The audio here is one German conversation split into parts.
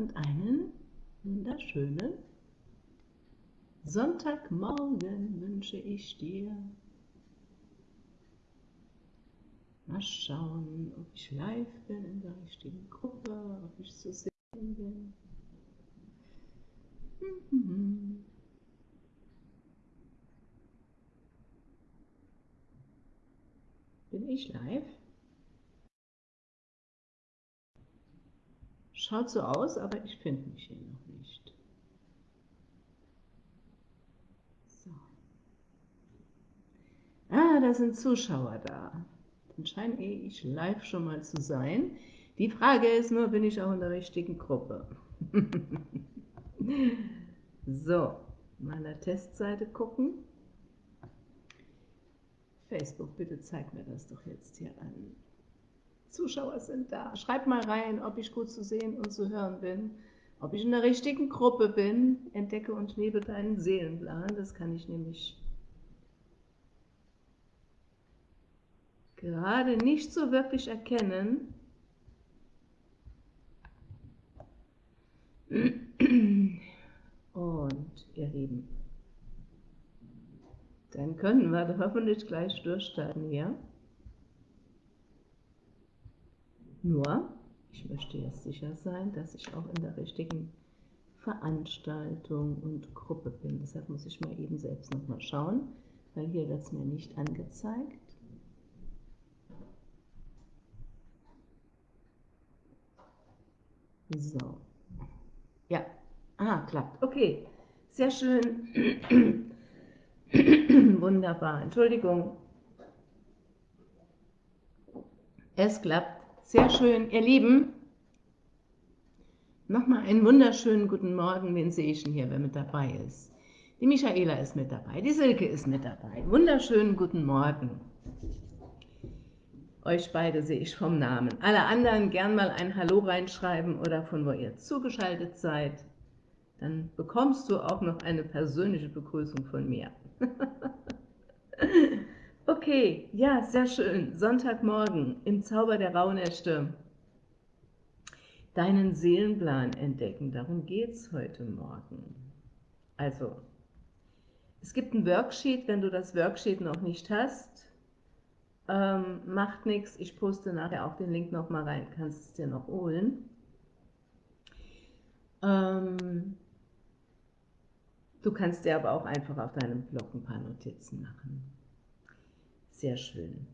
und einen wunderschönen Sonntagmorgen wünsche ich dir. Mal schauen, ob ich live bin in der richtigen Gruppe, ob ich zu sehen bin. Bin ich live? Schaut so aus, aber ich finde mich hier noch nicht. So. Ah, da sind Zuschauer da. Dann scheine ich live schon mal zu sein. Die Frage ist nur, bin ich auch in der richtigen Gruppe? so, meiner Testseite gucken. Facebook, bitte zeig mir das doch jetzt hier an. Zuschauer sind da. Schreib mal rein, ob ich gut zu sehen und zu hören bin, ob ich in der richtigen Gruppe bin. Entdecke und lebe deinen Seelenplan. Das kann ich nämlich gerade nicht so wirklich erkennen. Und ihr Lieben, dann können wir hoffentlich gleich durchstarten hier. Nur, ich möchte jetzt sicher sein, dass ich auch in der richtigen Veranstaltung und Gruppe bin. Deshalb muss ich mal eben selbst nochmal schauen, weil hier wird es mir nicht angezeigt. So. Ja. Ah, klappt. Okay. Sehr schön. Wunderbar. Entschuldigung. Es klappt. Sehr schön, ihr Lieben. Nochmal einen wunderschönen guten Morgen, wen sehe ich hier, wer mit dabei ist? Die Michaela ist mit dabei, die Silke ist mit dabei. Wunderschönen guten Morgen. Euch beide sehe ich vom Namen. Alle anderen gern mal ein Hallo reinschreiben oder von wo ihr zugeschaltet seid. Dann bekommst du auch noch eine persönliche Begrüßung von mir. Okay, ja, sehr schön. Sonntagmorgen im Zauber der Rauhnächte. Deinen Seelenplan entdecken, darum geht es heute Morgen. Also, es gibt ein Worksheet, wenn du das Worksheet noch nicht hast, ähm, macht nichts, ich poste nachher auch den Link nochmal rein, kannst es dir noch holen. Ähm, du kannst dir aber auch einfach auf deinem Blog ein paar Notizen machen. Sehr schön.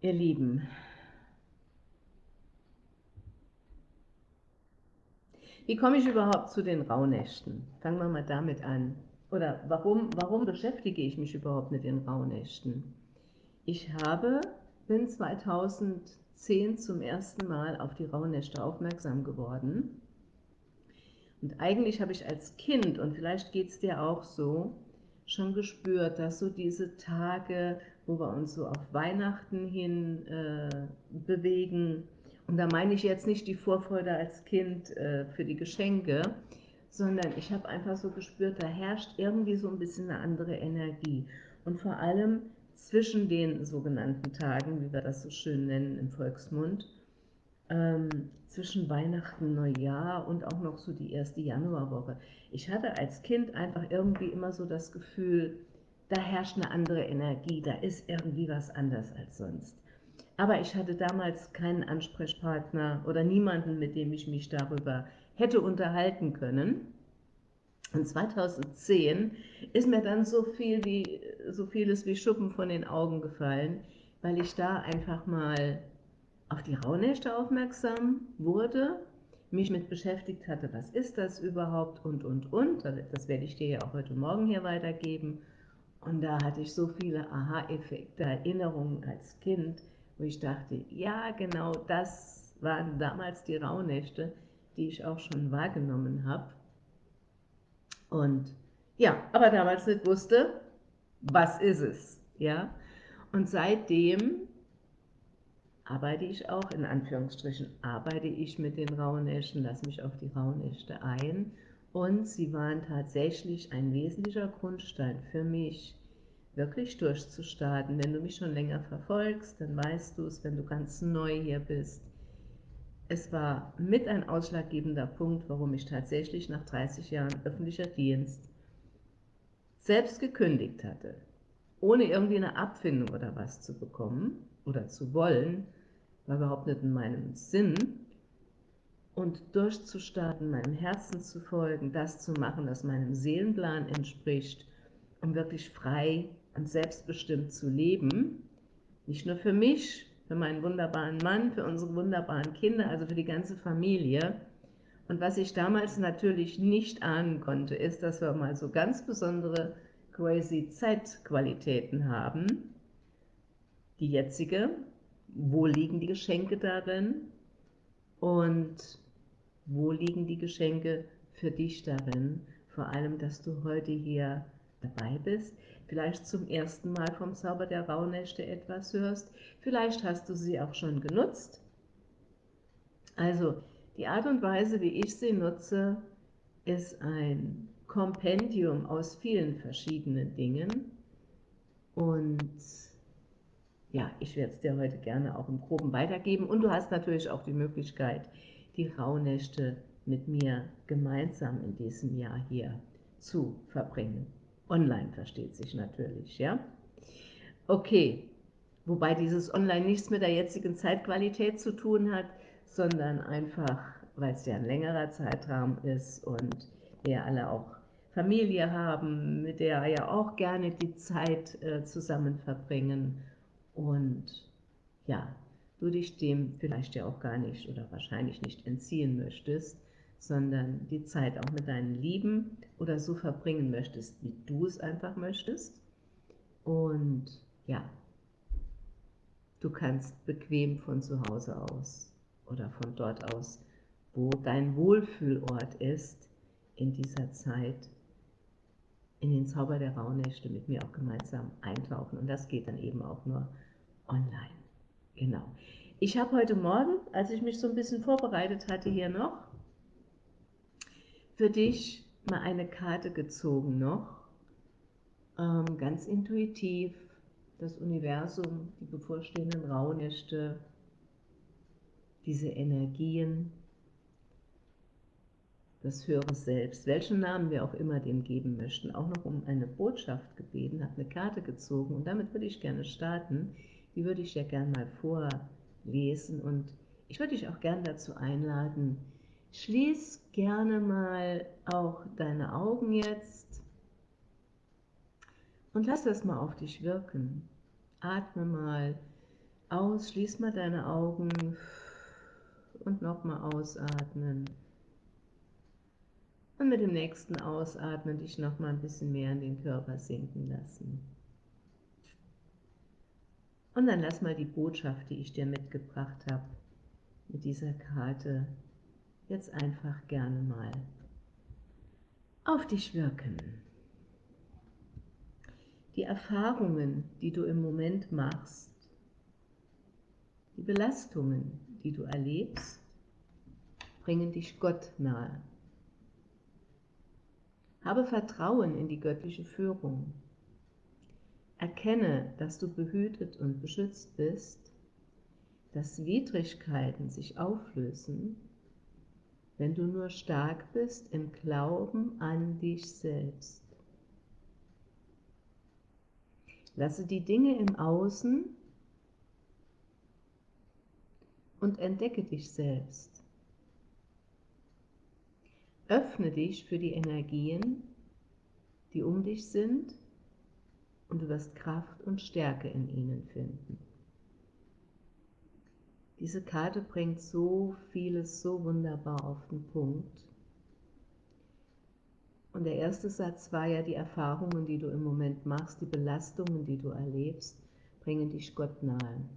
Ihr Lieben, wie komme ich überhaupt zu den Rauhnächten? Fangen wir mal damit an. Oder warum, warum beschäftige ich mich überhaupt mit den Rauhnächten? Ich habe, bin 2010 zum ersten Mal auf die Rauhnächte aufmerksam geworden. Und eigentlich habe ich als Kind, und vielleicht geht es dir auch so, schon gespürt, dass so diese Tage, wo wir uns so auf Weihnachten hin äh, bewegen, und da meine ich jetzt nicht die Vorfreude als Kind äh, für die Geschenke, sondern ich habe einfach so gespürt, da herrscht irgendwie so ein bisschen eine andere Energie. Und vor allem zwischen den sogenannten Tagen, wie wir das so schön nennen im Volksmund, ähm, zwischen Weihnachten, Neujahr und auch noch so die erste Januarwoche. Ich hatte als Kind einfach irgendwie immer so das Gefühl, da herrscht eine andere Energie, da ist irgendwie was anders als sonst. Aber ich hatte damals keinen Ansprechpartner oder niemanden, mit dem ich mich darüber hätte unterhalten können. Und 2010 ist mir dann so, viel wie, so vieles wie Schuppen von den Augen gefallen, weil ich da einfach mal auf die Rauhnächte aufmerksam wurde, mich mit beschäftigt hatte, was ist das überhaupt und, und, und. Das werde ich dir ja auch heute Morgen hier weitergeben. Und da hatte ich so viele Aha-Effekte, Erinnerungen als Kind, wo ich dachte, ja, genau das waren damals die Rauhnächte, die ich auch schon wahrgenommen habe. Und ja, aber damals nicht wusste, was ist es, ja. Und seitdem arbeite ich auch, in Anführungsstrichen, arbeite ich mit den Rauhnächten, lasse mich auf die Rauhnächte ein und sie waren tatsächlich ein wesentlicher Grundstein für mich, wirklich durchzustarten. Wenn du mich schon länger verfolgst, dann weißt du es, wenn du ganz neu hier bist. es war mit ein ausschlaggebender Punkt, warum ich tatsächlich nach 30 Jahren öffentlicher Dienst selbst gekündigt hatte, ohne irgendwie eine Abfindung oder was zu bekommen oder zu wollen, war überhaupt nicht in meinem Sinn, und durchzustarten, meinem Herzen zu folgen, das zu machen, was meinem Seelenplan entspricht, um wirklich frei und selbstbestimmt zu leben, nicht nur für mich, für meinen wunderbaren Mann, für unsere wunderbaren Kinder, also für die ganze Familie. Und was ich damals natürlich nicht ahnen konnte, ist, dass wir mal so ganz besondere crazy Zeitqualitäten haben. Die jetzige, wo liegen die Geschenke darin und wo liegen die Geschenke für dich darin, vor allem, dass du heute hier dabei bist, vielleicht zum ersten Mal vom Zauber der Rauhnächte etwas hörst, vielleicht hast du sie auch schon genutzt. Also die Art und Weise, wie ich sie nutze, ist ein Kompendium aus vielen verschiedenen Dingen. Und ja, ich werde es dir heute gerne auch im Groben weitergeben und du hast natürlich auch die Möglichkeit, die Rauhnächte mit mir gemeinsam in diesem Jahr hier zu verbringen. Online versteht sich natürlich, ja. Okay, wobei dieses Online nichts mit der jetzigen Zeitqualität zu tun hat, sondern einfach, weil es ja ein längerer Zeitraum ist und wir alle auch Familie haben, mit der ja auch gerne die Zeit äh, zusammen verbringen und ja, du dich dem vielleicht ja auch gar nicht oder wahrscheinlich nicht entziehen möchtest, sondern die Zeit auch mit deinen Lieben oder so verbringen möchtest, wie du es einfach möchtest. Und ja, du kannst bequem von zu Hause aus oder von dort aus, wo dein Wohlfühlort ist, in dieser Zeit in den Zauber der Rauhnächte mit mir auch gemeinsam eintauchen. Und das geht dann eben auch nur online. Genau. Ich habe heute Morgen, als ich mich so ein bisschen vorbereitet hatte hier noch, für dich mal eine Karte gezogen noch, ähm, ganz intuitiv, das Universum, die bevorstehenden Rauhnächte, diese Energien, das höhere Selbst, welchen Namen wir auch immer dem geben möchten, auch noch um eine Botschaft gebeten, habe eine Karte gezogen und damit würde ich gerne starten. Die würde ich ja gerne mal vorlesen und ich würde dich auch gerne dazu einladen, schließ gerne mal auch deine Augen jetzt und lass das mal auf dich wirken. Atme mal aus, schließ mal deine Augen und nochmal ausatmen. Und mit dem nächsten Ausatmen dich nochmal ein bisschen mehr in den Körper sinken lassen. Und dann lass mal die Botschaft, die ich dir mitgebracht habe, mit dieser Karte jetzt einfach gerne mal auf dich wirken. Die Erfahrungen, die du im Moment machst, die Belastungen, die du erlebst, bringen dich Gott nahe. Habe Vertrauen in die göttliche Führung Erkenne, dass du behütet und beschützt bist, dass Widrigkeiten sich auflösen, wenn du nur stark bist im Glauben an dich selbst. Lasse die Dinge im Außen und entdecke dich selbst. Öffne dich für die Energien, die um dich sind und du wirst Kraft und Stärke in ihnen finden. Diese Karte bringt so vieles so wunderbar auf den Punkt. Und der erste Satz war ja, die Erfahrungen, die du im Moment machst, die Belastungen, die du erlebst, bringen dich Gott nahe.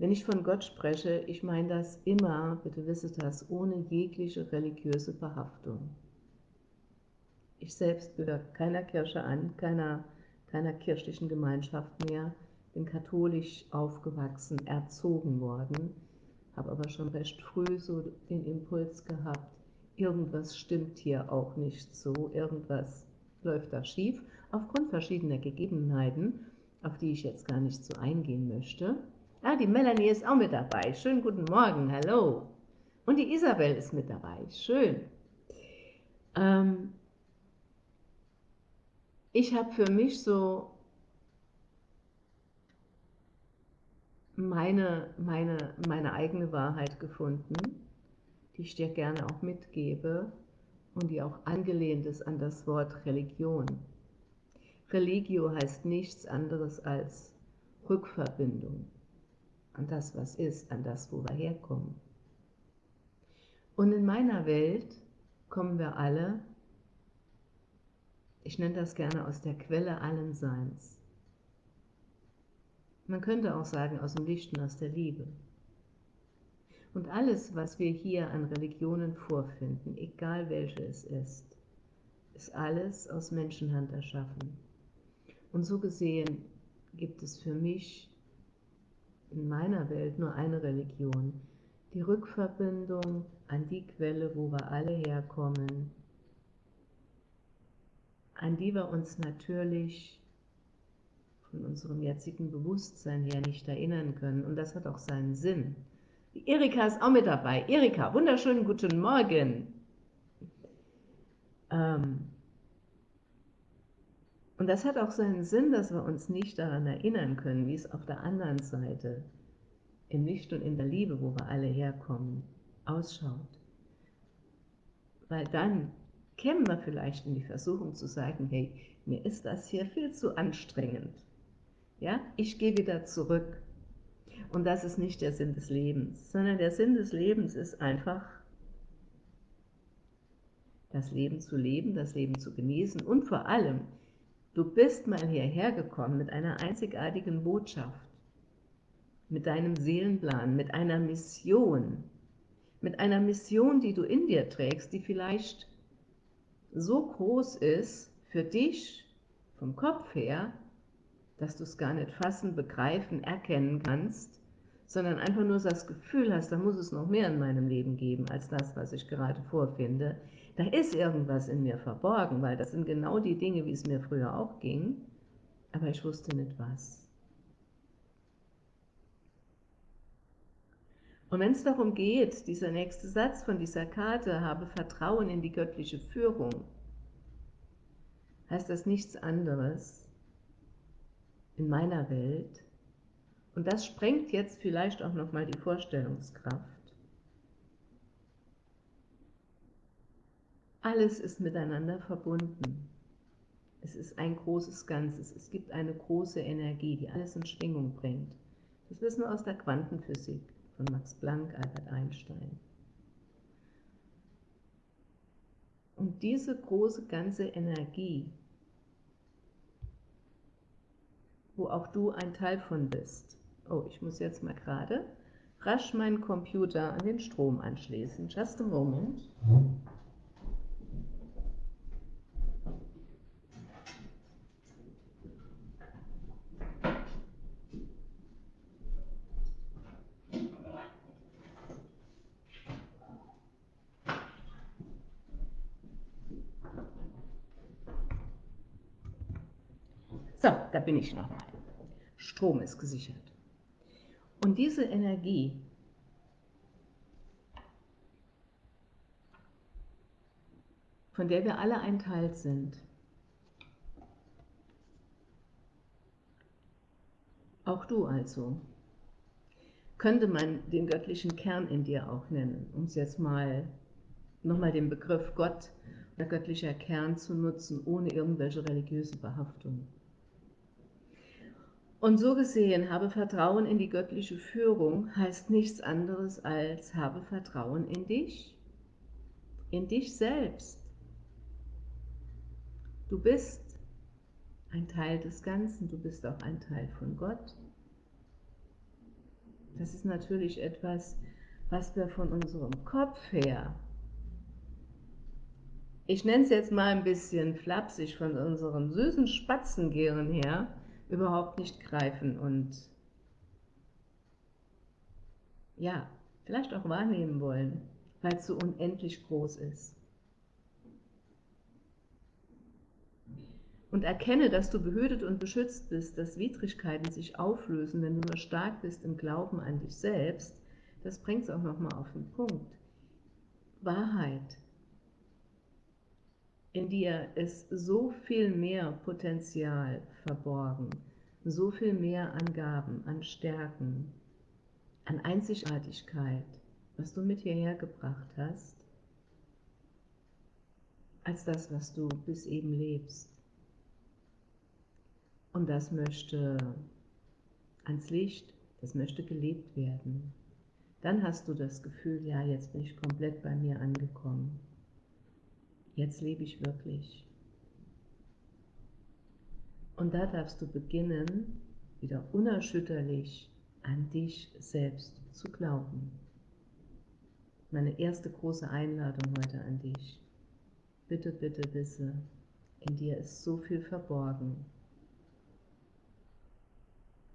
Wenn ich von Gott spreche, ich meine das immer, bitte wisse das, ohne jegliche religiöse Behaftung. Ich selbst gehöre keiner Kirche an, keiner, keiner kirchlichen Gemeinschaft mehr, bin katholisch aufgewachsen, erzogen worden, habe aber schon recht früh so den Impuls gehabt, irgendwas stimmt hier auch nicht so, irgendwas läuft da schief, aufgrund verschiedener Gegebenheiten, auf die ich jetzt gar nicht so eingehen möchte. Ah, die Melanie ist auch mit dabei. Schönen guten Morgen, hallo. Und die Isabel ist mit dabei. Schön. Ähm, ich habe für mich so meine, meine, meine eigene Wahrheit gefunden, die ich dir gerne auch mitgebe und die auch angelehnt ist an das Wort Religion. Religio heißt nichts anderes als Rückverbindung an das, was ist, an das, wo wir herkommen. Und in meiner Welt kommen wir alle, ich nenne das gerne aus der Quelle allen Seins. Man könnte auch sagen aus dem Licht und aus der Liebe. Und alles, was wir hier an Religionen vorfinden, egal welche es ist, ist alles aus Menschenhand erschaffen. Und so gesehen gibt es für mich in meiner Welt nur eine Religion, die Rückverbindung an die Quelle, wo wir alle herkommen, an die wir uns natürlich von unserem jetzigen Bewusstsein her nicht erinnern können. Und das hat auch seinen Sinn. Die Erika ist auch mit dabei. Erika, wunderschönen guten Morgen. Ähm und das hat auch seinen Sinn, dass wir uns nicht daran erinnern können, wie es auf der anderen Seite im Licht und in der Liebe, wo wir alle herkommen, ausschaut. Weil dann kämen wir vielleicht in die Versuchung zu sagen, hey, mir ist das hier viel zu anstrengend. Ja, ich gehe wieder zurück. Und das ist nicht der Sinn des Lebens, sondern der Sinn des Lebens ist einfach, das Leben zu leben, das Leben zu genießen und vor allem, du bist mal hierher gekommen mit einer einzigartigen Botschaft, mit deinem Seelenplan, mit einer Mission, mit einer Mission, die du in dir trägst, die vielleicht so groß ist für dich vom Kopf her, dass du es gar nicht fassen, begreifen, erkennen kannst, sondern einfach nur das Gefühl hast, da muss es noch mehr in meinem Leben geben, als das, was ich gerade vorfinde. Da ist irgendwas in mir verborgen, weil das sind genau die Dinge, wie es mir früher auch ging, aber ich wusste nicht was. Und wenn es darum geht, dieser nächste Satz von dieser Karte, habe Vertrauen in die göttliche Führung, heißt das nichts anderes, in meiner Welt. Und das sprengt jetzt vielleicht auch nochmal die Vorstellungskraft. Alles ist miteinander verbunden. Es ist ein großes Ganzes. Es gibt eine große Energie, die alles in Schwingung bringt. Das wissen wir aus der Quantenphysik von Max Planck, Albert Einstein. Und diese große ganze Energie wo auch du ein Teil von bist. Oh, ich muss jetzt mal gerade rasch meinen Computer an den Strom anschließen. Just a moment. So, bin ich nochmal. Strom ist gesichert. Und diese Energie von der wir alle ein Teil sind, auch du also, könnte man den göttlichen Kern in dir auch nennen, um es jetzt mal nochmal den Begriff Gott oder göttlicher Kern zu nutzen, ohne irgendwelche religiöse Behaftung. Und so gesehen, habe Vertrauen in die göttliche Führung heißt nichts anderes als habe Vertrauen in dich, in dich selbst. Du bist ein Teil des Ganzen, du bist auch ein Teil von Gott. Das ist natürlich etwas, was wir von unserem Kopf her, ich nenne es jetzt mal ein bisschen flapsig, von unserem süßen Spatzengehirn her, überhaupt nicht greifen und ja, vielleicht auch wahrnehmen wollen, weil es so unendlich groß ist. und erkenne, dass du behütet und beschützt bist, dass Widrigkeiten sich auflösen, wenn du nur stark bist im Glauben an dich selbst, das bringt es auch nochmal auf den Punkt. Wahrheit. In dir ist so viel mehr Potenzial verborgen, so viel mehr an Gaben, an Stärken, an Einzigartigkeit, was du mit hierher gebracht hast, als das, was du bis eben lebst. Und das möchte ans Licht, das möchte gelebt werden. Dann hast du das Gefühl, ja, jetzt bin ich komplett bei mir angekommen. Jetzt lebe ich wirklich. Und da darfst du beginnen, wieder unerschütterlich an dich selbst zu glauben. Meine erste große Einladung heute an dich. Bitte, bitte wisse, in dir ist so viel verborgen.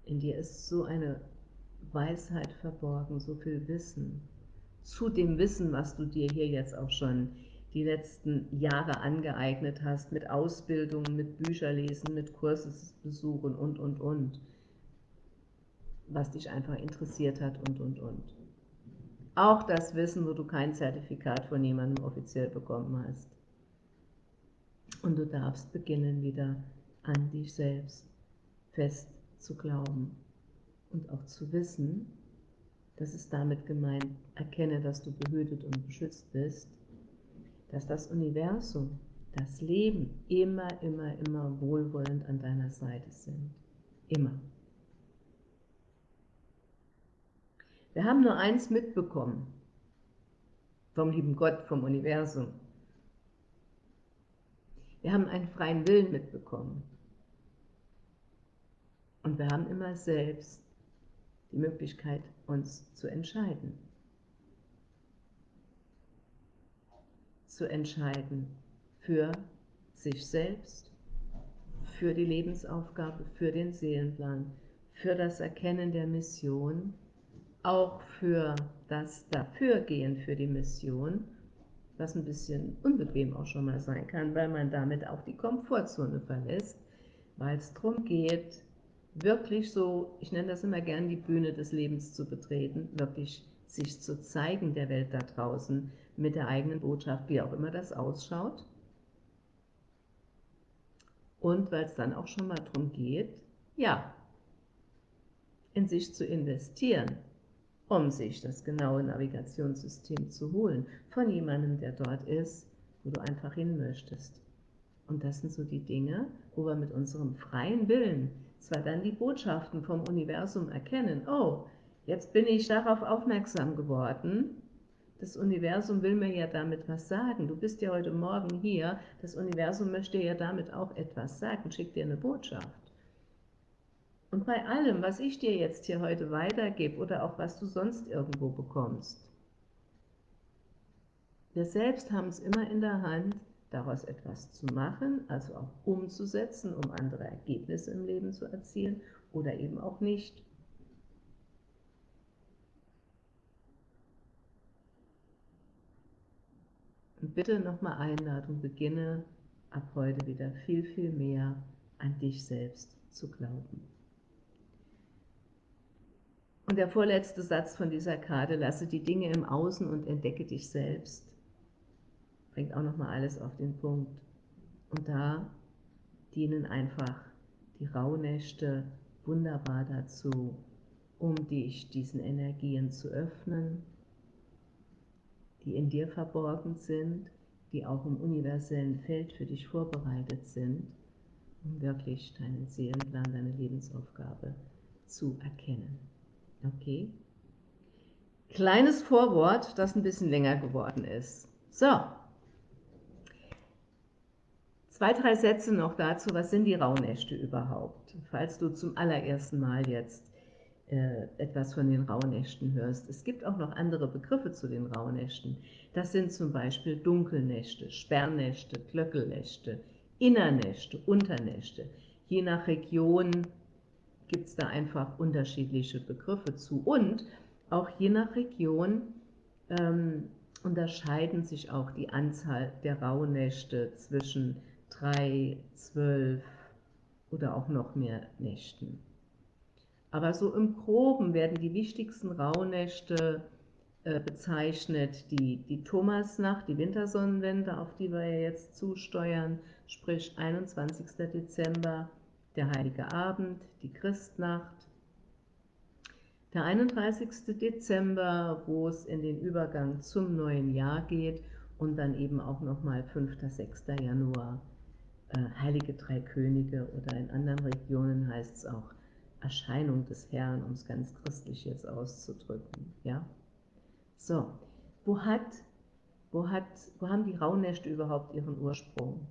In dir ist so eine Weisheit verborgen, so viel Wissen. Zu dem Wissen, was du dir hier jetzt auch schon die letzten Jahre angeeignet hast, mit Ausbildungen, mit Bücherlesen, mit Kursesbesuchen und, und, und, was dich einfach interessiert hat und, und, und. Auch das Wissen, wo du kein Zertifikat von jemandem offiziell bekommen hast. Und du darfst beginnen, wieder an dich selbst fest zu glauben und auch zu wissen, das ist damit gemeint, erkenne, dass du behütet und beschützt bist, dass das Universum, das Leben immer, immer, immer wohlwollend an deiner Seite sind. Immer. Wir haben nur eins mitbekommen vom lieben Gott, vom Universum. Wir haben einen freien Willen mitbekommen. Und wir haben immer selbst die Möglichkeit, uns zu entscheiden. Zu entscheiden für sich selbst, für die Lebensaufgabe, für den Seelenplan, für das Erkennen der Mission auch für das Dafürgehen für die Mission, was ein bisschen unbequem auch schon mal sein kann, weil man damit auch die Komfortzone verlässt, weil es darum geht, wirklich so, ich nenne das immer gern die Bühne des Lebens zu betreten, wirklich sich zu zeigen der Welt da draußen mit der eigenen Botschaft, wie auch immer das ausschaut. Und weil es dann auch schon mal darum geht, ja, in sich zu investieren, um sich das genaue Navigationssystem zu holen von jemandem, der dort ist, wo du einfach hin möchtest. Und das sind so die Dinge, wo wir mit unserem freien Willen zwar dann die Botschaften vom Universum erkennen, oh, jetzt bin ich darauf aufmerksam geworden, das Universum will mir ja damit was sagen. Du bist ja heute Morgen hier, das Universum möchte ja damit auch etwas sagen, schickt dir eine Botschaft. Und bei allem, was ich dir jetzt hier heute weitergebe oder auch was du sonst irgendwo bekommst, wir selbst haben es immer in der Hand, daraus etwas zu machen, also auch umzusetzen, um andere Ergebnisse im Leben zu erzielen oder eben auch nicht. Und bitte nochmal Einladung, beginne ab heute wieder viel, viel mehr an dich selbst zu glauben. Und der vorletzte Satz von dieser Karte, lasse die Dinge im Außen und entdecke dich selbst, bringt auch nochmal alles auf den Punkt. Und da dienen einfach die Rauhnächte wunderbar dazu, um dich diesen Energien zu öffnen, die in dir verborgen sind, die auch im universellen Feld für dich vorbereitet sind, um wirklich deinen Seelenplan, deine Lebensaufgabe zu erkennen. Okay. Kleines Vorwort, das ein bisschen länger geworden ist. So. Zwei, drei Sätze noch dazu, was sind die Rauhnächte überhaupt? Falls du zum allerersten Mal jetzt etwas von den Rauhnächten hörst. Es gibt auch noch andere Begriffe zu den Rauhnächten. Das sind zum Beispiel Dunkelnächte, Sperrnächte, Glöckelnächte, Innernächte, Unternächte. Je nach Region gibt es da einfach unterschiedliche Begriffe zu. Und auch je nach Region ähm, unterscheiden sich auch die Anzahl der Rauhnächte zwischen drei, zwölf oder auch noch mehr Nächten. Aber so im Groben werden die wichtigsten Rauhnächte äh, bezeichnet, die, die Thomasnacht, die Wintersonnenwende, auf die wir ja jetzt zusteuern, sprich 21. Dezember, der Heilige Abend, die Christnacht, der 31. Dezember, wo es in den Übergang zum neuen Jahr geht und dann eben auch nochmal 5. 6. Januar, äh, Heilige Drei Könige oder in anderen Regionen heißt es auch Erscheinung des Herrn, um es ganz christlich jetzt auszudrücken. Ja? So, wo, hat, wo, hat, wo haben die Rauhnächte überhaupt ihren Ursprung?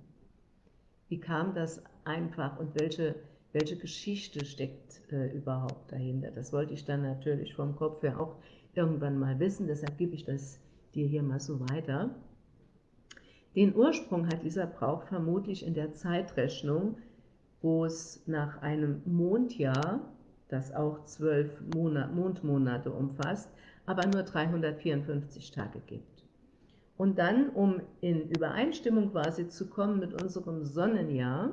Wie kam das einfach und welche, welche Geschichte steckt äh, überhaupt dahinter? Das wollte ich dann natürlich vom Kopf her auch irgendwann mal wissen, deshalb gebe ich das dir hier mal so weiter. Den Ursprung hat dieser Brauch vermutlich in der Zeitrechnung, wo es nach einem Mondjahr, das auch zwölf Mondmonate umfasst, aber nur 354 Tage gibt. Und dann, um in Übereinstimmung quasi zu kommen mit unserem Sonnenjahr,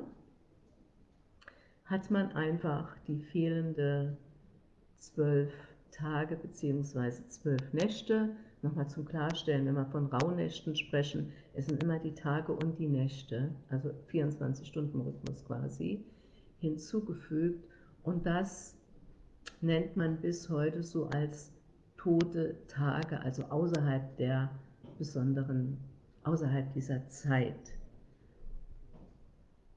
hat man einfach die fehlende zwölf Tage bzw. zwölf Nächte, nochmal zum Klarstellen, wenn wir von Rauhnächten sprechen, es sind immer die Tage und die Nächte, also 24-Stunden-Rhythmus quasi, hinzugefügt und das nennt man bis heute so als tote Tage, also außerhalb der besonderen, außerhalb dieser Zeit.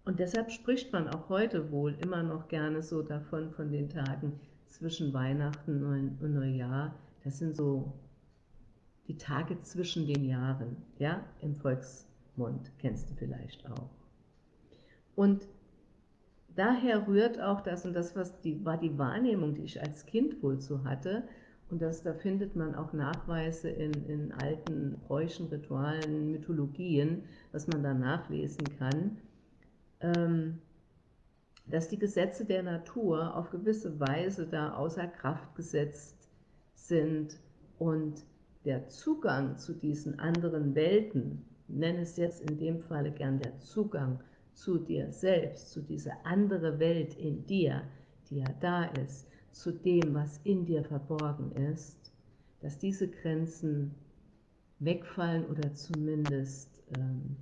Und deshalb spricht man auch heute wohl immer noch gerne so davon, von den Tagen zwischen Weihnachten und Neujahr. Das sind so die Tage zwischen den Jahren, ja, im Volksmund, kennst du vielleicht auch. Und daher rührt auch das, und das was die, war die Wahrnehmung, die ich als Kind wohl so hatte, und das, da findet man auch Nachweise in, in alten Bräuchen, Ritualen, Mythologien, was man da nachlesen kann, ähm, dass die Gesetze der Natur auf gewisse Weise da außer Kraft gesetzt sind und der Zugang zu diesen anderen Welten, nenne es jetzt in dem Falle gern der Zugang zu dir selbst, zu dieser andere Welt in dir, die ja da ist, zu dem, was in dir verborgen ist, dass diese Grenzen wegfallen oder zumindest ähm,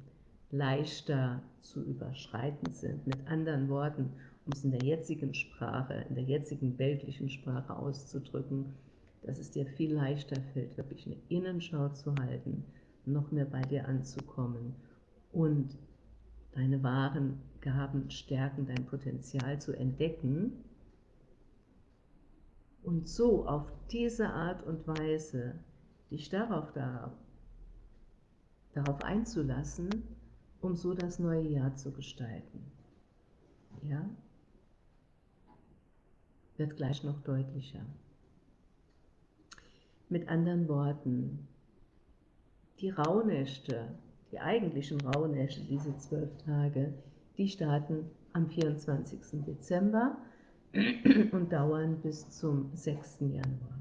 leichter zu überschreiten sind. Mit anderen Worten, um es in der jetzigen Sprache, in der jetzigen weltlichen Sprache auszudrücken, dass es dir viel leichter fällt, wirklich eine Innenschau zu halten, noch mehr bei dir anzukommen und deine wahren Gaben, Stärken, dein Potenzial zu entdecken und so auf diese Art und Weise dich darauf, da, darauf einzulassen, um so das neue Jahr zu gestalten. Ja? Wird gleich noch deutlicher. Mit anderen Worten, die Rauhnächte, die eigentlichen Rauhnächte, diese zwölf Tage, die starten am 24. Dezember und dauern bis zum 6. Januar.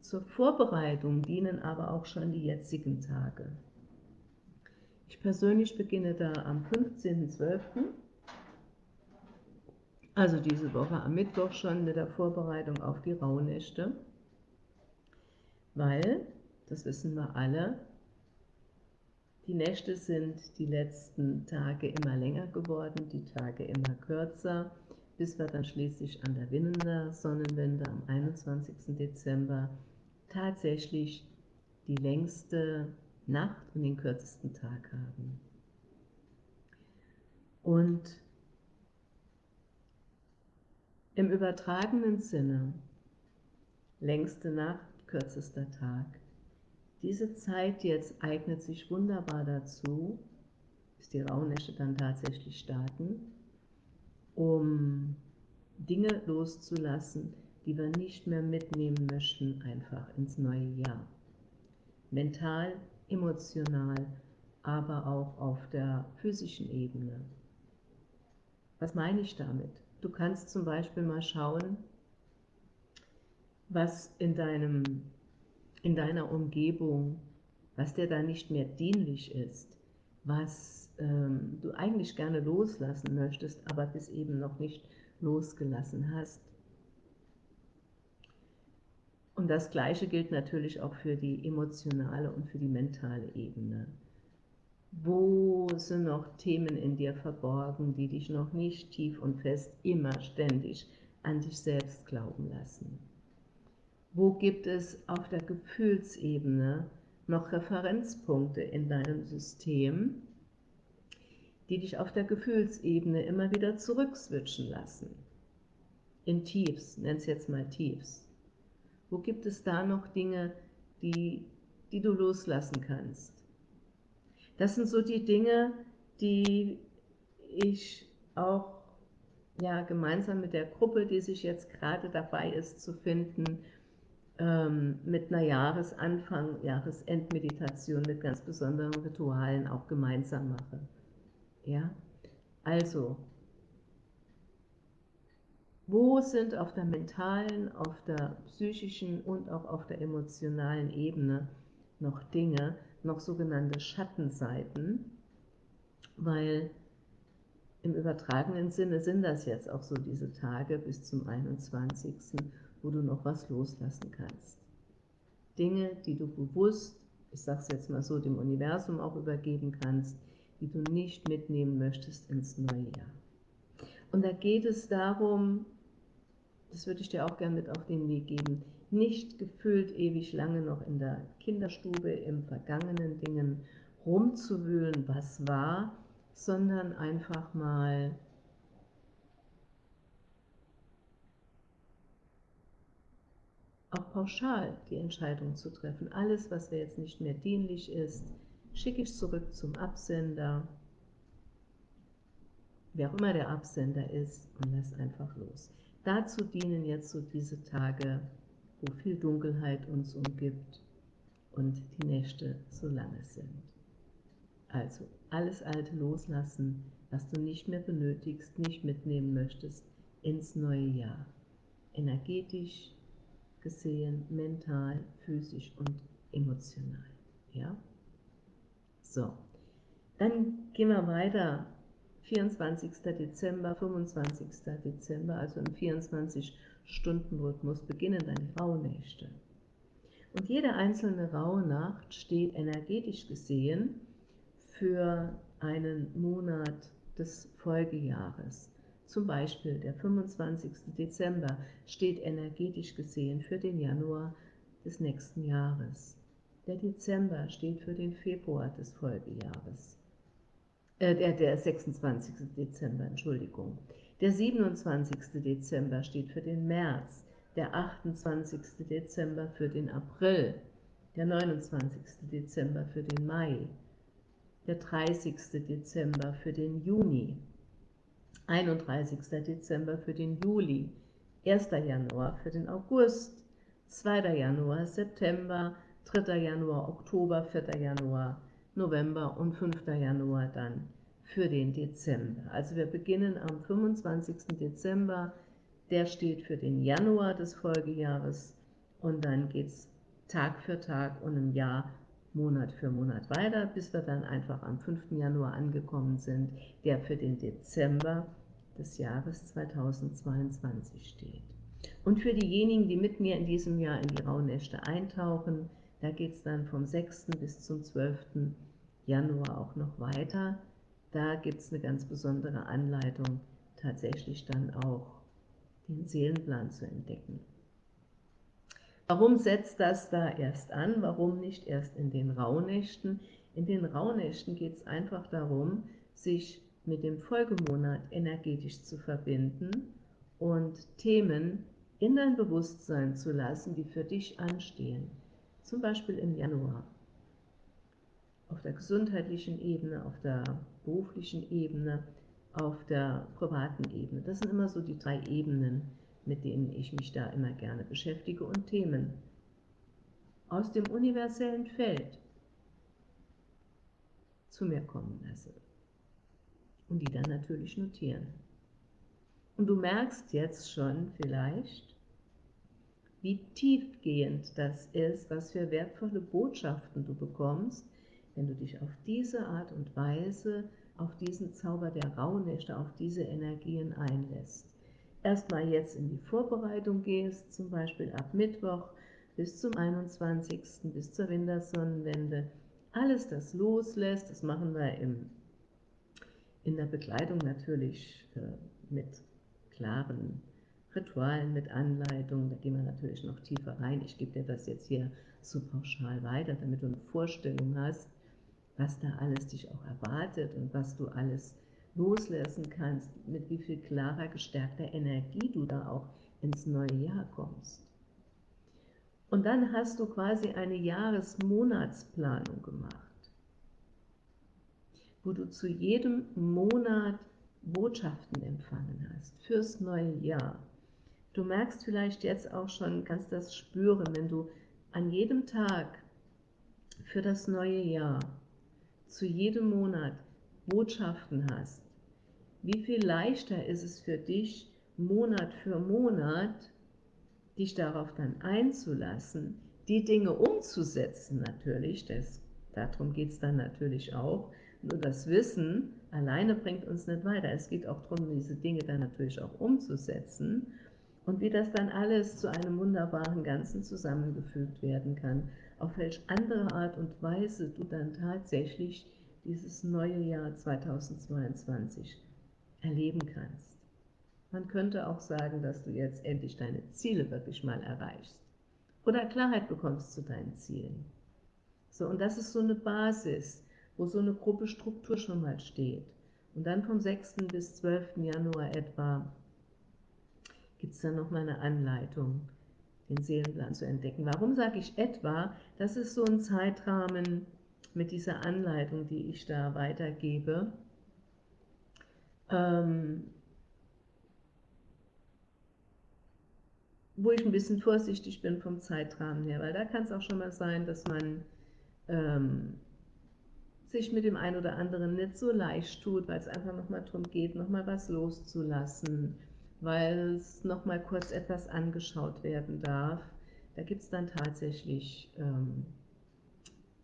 Zur Vorbereitung dienen aber auch schon die jetzigen Tage. Ich persönlich beginne da am 15.12., also diese Woche am Mittwoch schon mit der Vorbereitung auf die Rauhnächte, weil, das wissen wir alle, die Nächte sind die letzten Tage immer länger geworden, die Tage immer kürzer bis wir dann schließlich an der Winnener Sonnenwende am 21. Dezember tatsächlich die längste Nacht und den kürzesten Tag haben. Und im übertragenen Sinne, längste Nacht, kürzester Tag, diese Zeit jetzt eignet sich wunderbar dazu, bis die Rauhnächte dann tatsächlich starten, um Dinge loszulassen, die wir nicht mehr mitnehmen möchten, einfach ins neue Jahr. Mental, emotional, aber auch auf der physischen Ebene. Was meine ich damit? Du kannst zum Beispiel mal schauen, was in, deinem, in deiner Umgebung, was dir da nicht mehr dienlich ist, was ähm, du eigentlich gerne loslassen möchtest, aber bis eben noch nicht losgelassen hast. Und das Gleiche gilt natürlich auch für die emotionale und für die mentale Ebene. Wo sind noch Themen in dir verborgen, die dich noch nicht tief und fest immer ständig an dich selbst glauben lassen? Wo gibt es auf der Gefühlsebene noch Referenzpunkte in deinem System, die dich auf der Gefühlsebene immer wieder zurückswitchen lassen? In Tiefs, nenn es jetzt mal Tiefs. Wo gibt es da noch Dinge, die, die du loslassen kannst? Das sind so die Dinge, die ich auch ja, gemeinsam mit der Gruppe, die sich jetzt gerade dabei ist zu finden, ähm, mit einer Jahresanfang, Jahresendmeditation mit ganz besonderen Ritualen auch gemeinsam mache. Ja? Also, wo sind auf der mentalen, auf der psychischen und auch auf der emotionalen Ebene noch Dinge, noch sogenannte Schattenseiten, weil im übertragenen Sinne sind das jetzt auch so diese Tage bis zum 21 wo du noch was loslassen kannst. Dinge, die du bewusst, ich sage es jetzt mal so, dem Universum auch übergeben kannst, die du nicht mitnehmen möchtest ins neue Jahr. Und da geht es darum, das würde ich dir auch gerne mit auf den Weg geben, nicht gefühlt ewig lange noch in der Kinderstube im vergangenen Dingen rumzuwühlen, was war, sondern einfach mal auch pauschal die Entscheidung zu treffen. Alles, was mir jetzt nicht mehr dienlich ist, schicke ich zurück zum Absender, wer auch immer der Absender ist, und lass einfach los. Dazu dienen jetzt so diese Tage, wo viel Dunkelheit uns umgibt und die Nächte so lange sind. Also alles Alte loslassen, was du nicht mehr benötigst, nicht mitnehmen möchtest, ins neue Jahr. Energetisch, gesehen, mental, physisch und emotional. Ja? So, dann gehen wir weiter. 24. Dezember, 25. Dezember, also im 24-Stunden-Rhythmus beginnen die Rauhnächte. Und jede einzelne Rauhnacht steht energetisch gesehen für einen Monat des Folgejahres. Zum Beispiel der 25. Dezember steht energetisch gesehen für den Januar des nächsten Jahres. Der Dezember steht für den Februar des Folgejahres. Äh, der, der 26. Dezember, Entschuldigung. Der 27. Dezember steht für den März, der 28. Dezember für den April, der 29. Dezember für den Mai, der 30. Dezember für den Juni, 31. Dezember für den Juli, 1. Januar für den August, 2. Januar, September, 3. Januar, Oktober, 4. Januar, November und 5. Januar dann für den Dezember. Also wir beginnen am 25. Dezember, der steht für den Januar des Folgejahres und dann geht es Tag für Tag und im Jahr Monat für Monat weiter, bis wir dann einfach am 5. Januar angekommen sind, der für den Dezember des Jahres 2022 steht. Und für diejenigen, die mit mir in diesem Jahr in die Rauhnächte eintauchen, da geht es dann vom 6. bis zum 12. Januar auch noch weiter. Da gibt es eine ganz besondere Anleitung, tatsächlich dann auch den Seelenplan zu entdecken. Warum setzt das da erst an? Warum nicht erst in den Rauhnächten? In den Rauhnächten geht es einfach darum, sich mit dem Folgemonat energetisch zu verbinden und Themen in dein Bewusstsein zu lassen, die für dich anstehen. Zum Beispiel im Januar. Auf der gesundheitlichen Ebene, auf der beruflichen Ebene, auf der privaten Ebene. Das sind immer so die drei Ebenen, mit denen ich mich da immer gerne beschäftige und Themen aus dem universellen Feld zu mir kommen lasse und die dann natürlich notieren. Und du merkst jetzt schon vielleicht, wie tiefgehend das ist, was für wertvolle Botschaften du bekommst, wenn du dich auf diese Art und Weise auf diesen Zauber der Rauhnächte, auf diese Energien einlässt. Erstmal jetzt in die Vorbereitung gehst, zum Beispiel ab Mittwoch bis zum 21. bis zur Wintersonnenwende, alles das loslässt, das machen wir im, in der Begleitung natürlich äh, mit klaren Ritualen, mit Anleitungen, da gehen wir natürlich noch tiefer rein. Ich gebe dir das jetzt hier so pauschal weiter, damit du eine Vorstellung hast, was da alles dich auch erwartet und was du alles loslassen kannst, mit wie viel klarer, gestärkter Energie du da auch ins neue Jahr kommst. Und dann hast du quasi eine Jahresmonatsplanung gemacht, wo du zu jedem Monat Botschaften empfangen hast fürs neue Jahr. Du merkst vielleicht jetzt auch schon, kannst das spüren, wenn du an jedem Tag für das neue Jahr, zu jedem Monat Botschaften hast, wie viel leichter ist es für dich, Monat für Monat, dich darauf dann einzulassen, die Dinge umzusetzen natürlich, das, darum geht es dann natürlich auch, nur das Wissen alleine bringt uns nicht weiter, es geht auch darum, diese Dinge dann natürlich auch umzusetzen und wie das dann alles zu einem wunderbaren Ganzen zusammengefügt werden kann, auf welche andere Art und Weise du dann tatsächlich dieses neue Jahr 2022 erleben kannst. Man könnte auch sagen, dass du jetzt endlich deine Ziele wirklich mal erreichst oder Klarheit bekommst zu deinen Zielen. So, und das ist so eine Basis, wo so eine Gruppe Struktur schon mal steht. Und dann vom 6. bis 12. Januar etwa gibt es dann nochmal eine Anleitung, den Seelenplan zu entdecken. Warum sage ich etwa? Das ist so ein Zeitrahmen mit dieser Anleitung, die ich da weitergebe. Ähm, wo ich ein bisschen vorsichtig bin vom Zeitrahmen her, weil da kann es auch schon mal sein, dass man ähm, sich mit dem einen oder anderen nicht so leicht tut, weil es einfach nochmal darum geht, nochmal was loszulassen, weil es nochmal kurz etwas angeschaut werden darf. Da gibt es dann tatsächlich ähm,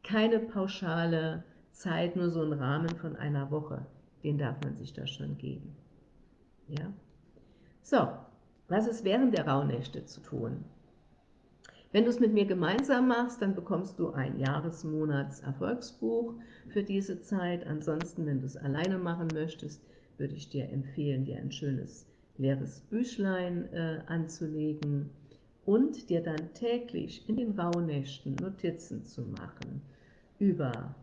keine pauschale Zeit, nur so einen Rahmen von einer Woche. Den darf man sich da schon geben. Ja? So, was ist während der Rauhnächte zu tun? Wenn du es mit mir gemeinsam machst, dann bekommst du ein Jahresmonats-Erfolgsbuch für diese Zeit. Ansonsten, wenn du es alleine machen möchtest, würde ich dir empfehlen, dir ein schönes leeres Büchlein äh, anzulegen und dir dann täglich in den Rauhnächten Notizen zu machen über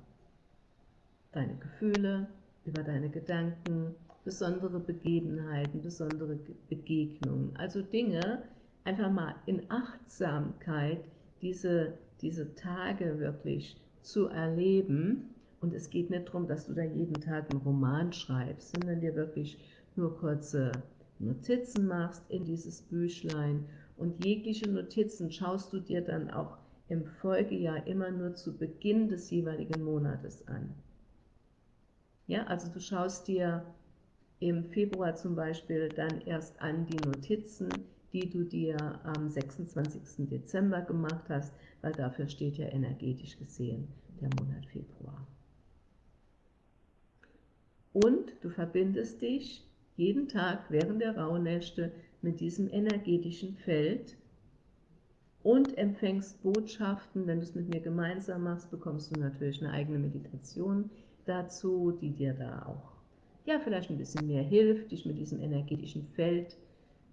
deine Gefühle, über deine Gedanken, besondere Begebenheiten, besondere Begegnungen, also Dinge, einfach mal in Achtsamkeit diese, diese Tage wirklich zu erleben. Und es geht nicht darum, dass du da jeden Tag einen Roman schreibst, sondern dir wirklich nur kurze Notizen machst in dieses Büchlein und jegliche Notizen schaust du dir dann auch im Folgejahr immer nur zu Beginn des jeweiligen Monates an. Ja, also du schaust dir im Februar zum Beispiel dann erst an die Notizen, die du dir am 26. Dezember gemacht hast, weil dafür steht ja energetisch gesehen der Monat Februar. Und du verbindest dich jeden Tag während der Rauhnächte mit diesem energetischen Feld und empfängst Botschaften. Wenn du es mit mir gemeinsam machst, bekommst du natürlich eine eigene Meditation dazu, die dir da auch ja, vielleicht ein bisschen mehr hilft, dich mit diesem energetischen Feld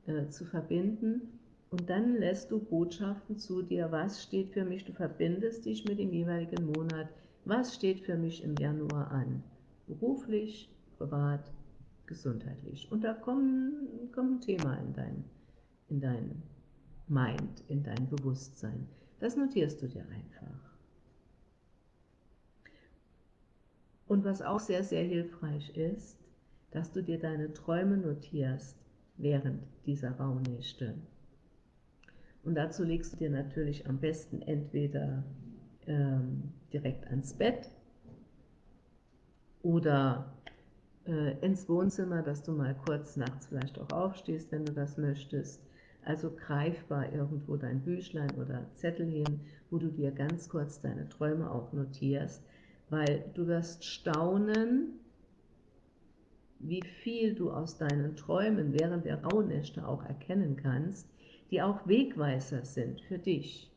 äh, zu verbinden. Und dann lässt du Botschaften zu dir, was steht für mich, du verbindest dich mit dem jeweiligen Monat, was steht für mich im Januar an, beruflich, privat, gesundheitlich. Und da kommt, kommt ein Thema in dein, in dein Mind, in dein Bewusstsein. Das notierst du dir einfach. Und was auch sehr, sehr hilfreich ist, dass du dir deine Träume notierst während dieser Rauhnächte. Und dazu legst du dir natürlich am besten entweder ähm, direkt ans Bett oder äh, ins Wohnzimmer, dass du mal kurz nachts vielleicht auch aufstehst, wenn du das möchtest. Also greifbar irgendwo dein Büchlein oder Zettelchen, wo du dir ganz kurz deine Träume auch notierst, weil du wirst staunen, wie viel du aus deinen Träumen während der Rauhnächte auch erkennen kannst, die auch Wegweiser sind für dich.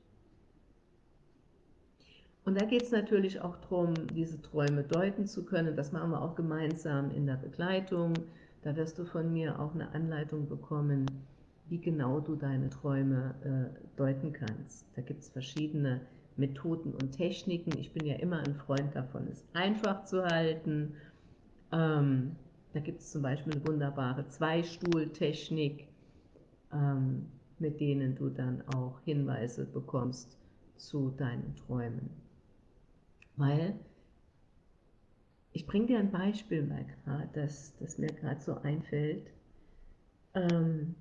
Und da geht es natürlich auch darum, diese Träume deuten zu können. Das machen wir auch gemeinsam in der Begleitung. Da wirst du von mir auch eine Anleitung bekommen, wie genau du deine Träume äh, deuten kannst. Da gibt es verschiedene Methoden und Techniken. Ich bin ja immer ein Freund davon, es einfach zu halten. Ähm, da gibt es zum Beispiel eine wunderbare Zweistuhltechnik, ähm, mit denen du dann auch Hinweise bekommst zu deinen Träumen. Weil, ich bringe dir ein Beispiel mal gerade, das, das mir gerade so einfällt. Ähm,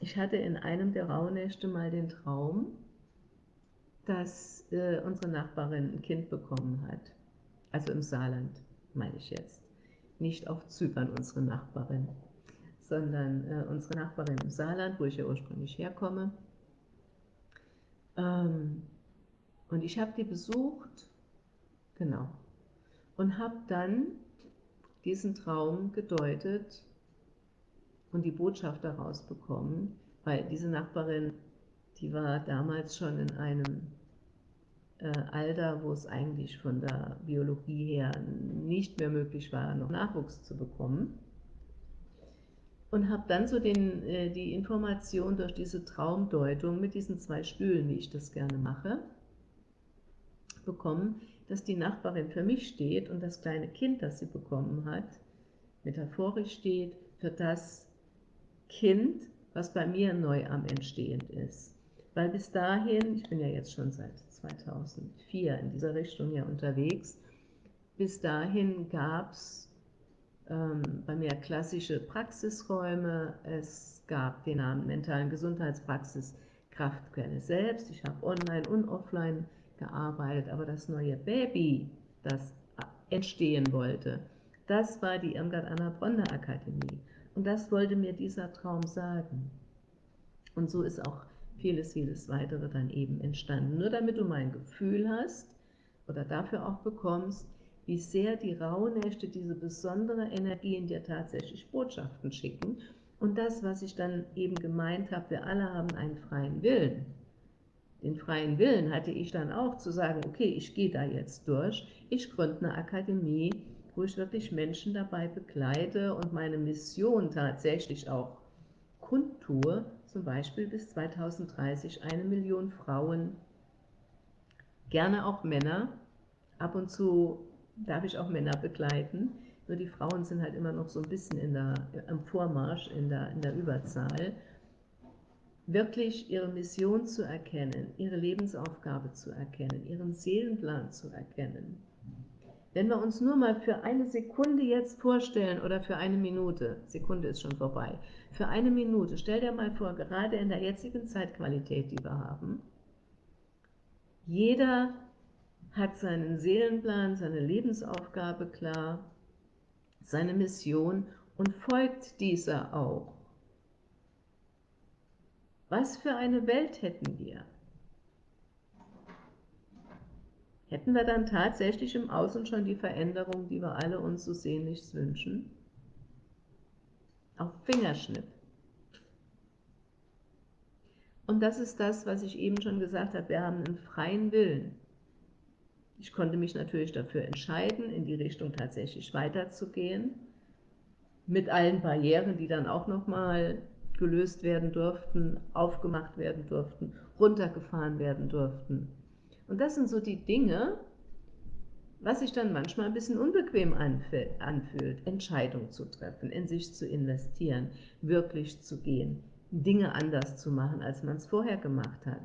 ich hatte in einem der Rauhnächte mal den Traum, dass äh, unsere Nachbarin ein Kind bekommen hat. Also im Saarland, meine ich jetzt. Nicht auf Zypern unsere Nachbarin, sondern äh, unsere Nachbarin im Saarland, wo ich ja ursprünglich herkomme. Ähm, und ich habe die besucht, genau, und habe dann diesen Traum gedeutet und die Botschaft daraus bekommen, weil diese Nachbarin, die war damals schon in einem äh, Alter, wo es eigentlich von der Biologie her nicht mehr möglich war, noch Nachwuchs zu bekommen. Und habe dann so den, äh, die Information durch diese Traumdeutung mit diesen zwei Stühlen, wie ich das gerne mache, bekommen, dass die Nachbarin für mich steht und das kleine Kind, das sie bekommen hat, metaphorisch steht für das Kind, was bei mir neu am Entstehen ist. Weil bis dahin, ich bin ja jetzt schon seit 2004 in dieser Richtung ja unterwegs, bis dahin gab es ähm, bei mir klassische Praxisräume, es gab den Namen mentalen Gesundheitspraxis Kraftquelle selbst, ich habe online und offline gearbeitet, aber das neue Baby, das entstehen wollte, das war die Irmgard Anna Bronner Akademie. Und das wollte mir dieser Traum sagen. Und so ist auch vieles, vieles weitere dann eben entstanden. Nur damit du mein Gefühl hast oder dafür auch bekommst, wie sehr die Rauhnächte diese besondere Energie in dir tatsächlich Botschaften schicken. Und das, was ich dann eben gemeint habe, wir alle haben einen freien Willen. Den freien Willen hatte ich dann auch zu sagen, okay, ich gehe da jetzt durch, ich gründe eine Akademie, wo ich wirklich Menschen dabei begleite und meine Mission tatsächlich auch kundtue, zum Beispiel bis 2030 eine Million Frauen, gerne auch Männer, ab und zu darf ich auch Männer begleiten, nur die Frauen sind halt immer noch so ein bisschen in der, am Vormarsch, in der, in der Überzahl, wirklich ihre Mission zu erkennen, ihre Lebensaufgabe zu erkennen, ihren Seelenplan zu erkennen wenn wir uns nur mal für eine Sekunde jetzt vorstellen oder für eine Minute, Sekunde ist schon vorbei, für eine Minute, stell dir mal vor, gerade in der jetzigen Zeitqualität, die wir haben, jeder hat seinen Seelenplan, seine Lebensaufgabe klar, seine Mission und folgt dieser auch. Was für eine Welt hätten wir? Hätten wir dann tatsächlich im Außen schon die Veränderung, die wir alle uns so sehnlichst wünschen? Auf Fingerschnipp. Und das ist das, was ich eben schon gesagt habe, wir haben einen freien Willen. Ich konnte mich natürlich dafür entscheiden, in die Richtung tatsächlich weiterzugehen, mit allen Barrieren, die dann auch nochmal gelöst werden durften, aufgemacht werden durften, runtergefahren werden durften. Und das sind so die Dinge, was sich dann manchmal ein bisschen unbequem anfühlt, Entscheidungen zu treffen, in sich zu investieren, wirklich zu gehen, Dinge anders zu machen, als man es vorher gemacht hat.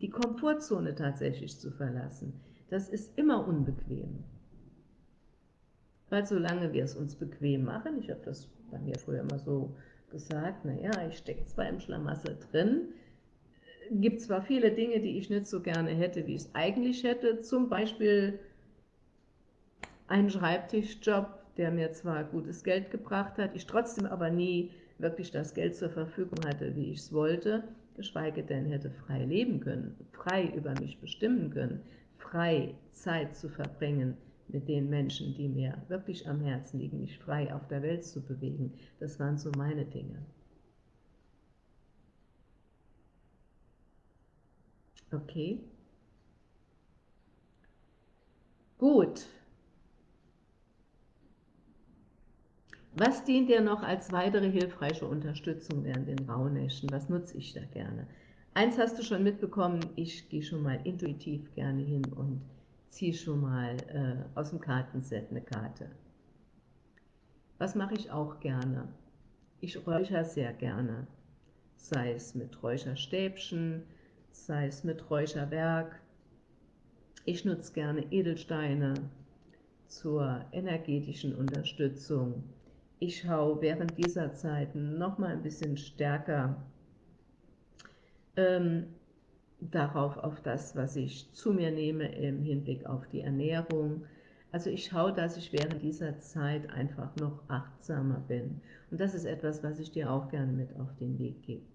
Die Komfortzone tatsächlich zu verlassen, das ist immer unbequem. Weil solange wir es uns bequem machen, ich habe das bei mir früher immer so gesagt, naja, ich stecke zwar im Schlamassel drin, gibt zwar viele Dinge, die ich nicht so gerne hätte, wie ich es eigentlich hätte, zum Beispiel einen Schreibtischjob, der mir zwar gutes Geld gebracht hat, ich trotzdem aber nie wirklich das Geld zur Verfügung hatte, wie ich es wollte, geschweige denn hätte frei leben können, frei über mich bestimmen können, frei Zeit zu verbringen mit den Menschen, die mir wirklich am Herzen liegen, mich frei auf der Welt zu bewegen. Das waren so meine Dinge. Okay. Gut. Was dient dir noch als weitere hilfreiche Unterstützung während den Rauhnächten? Was nutze ich da gerne? Eins hast du schon mitbekommen, ich gehe schon mal intuitiv gerne hin und ziehe schon mal äh, aus dem Kartenset eine Karte. Was mache ich auch gerne? Ich räuchere sehr gerne, sei es mit Räucherstäbchen, sei es mit Räucherwerk. Ich nutze gerne Edelsteine zur energetischen Unterstützung. Ich schaue während dieser Zeit noch mal ein bisschen stärker ähm, darauf, auf das, was ich zu mir nehme im Hinblick auf die Ernährung. Also ich schaue, dass ich während dieser Zeit einfach noch achtsamer bin. Und das ist etwas, was ich dir auch gerne mit auf den Weg gebe.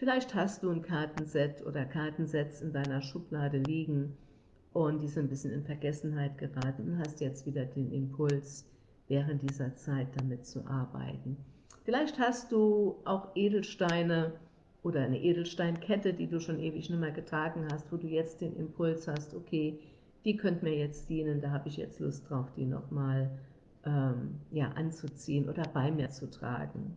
Vielleicht hast du ein Kartenset oder Kartensets in deiner Schublade liegen und die sind ein bisschen in Vergessenheit geraten und hast jetzt wieder den Impuls, während dieser Zeit damit zu arbeiten. Vielleicht hast du auch Edelsteine oder eine Edelsteinkette, die du schon ewig nicht mehr getragen hast, wo du jetzt den Impuls hast, okay, die könnte mir jetzt dienen, da habe ich jetzt Lust drauf, die nochmal ähm, ja, anzuziehen oder bei mir zu tragen.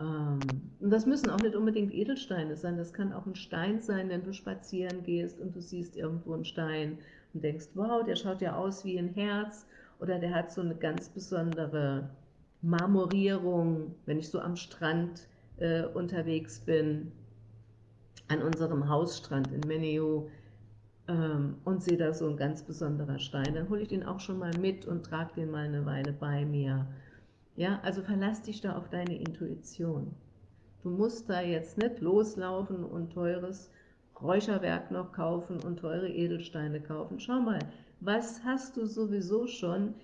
Ähm, und das müssen auch nicht unbedingt Edelsteine sein, das kann auch ein Stein sein, wenn du spazieren gehst und du siehst irgendwo einen Stein und denkst, wow, der schaut ja aus wie ein Herz. Oder der hat so eine ganz besondere Marmorierung, wenn ich so am Strand äh, unterwegs bin, an unserem Hausstrand in Meneo ähm, und sehe da so ein ganz besonderer Stein, dann hole ich den auch schon mal mit und trage den mal eine Weile bei mir. Ja, also verlass dich da auf deine Intuition. Du musst da jetzt nicht loslaufen und teures Räucherwerk noch kaufen und teure Edelsteine kaufen. Schau mal, was hast du sowieso schon,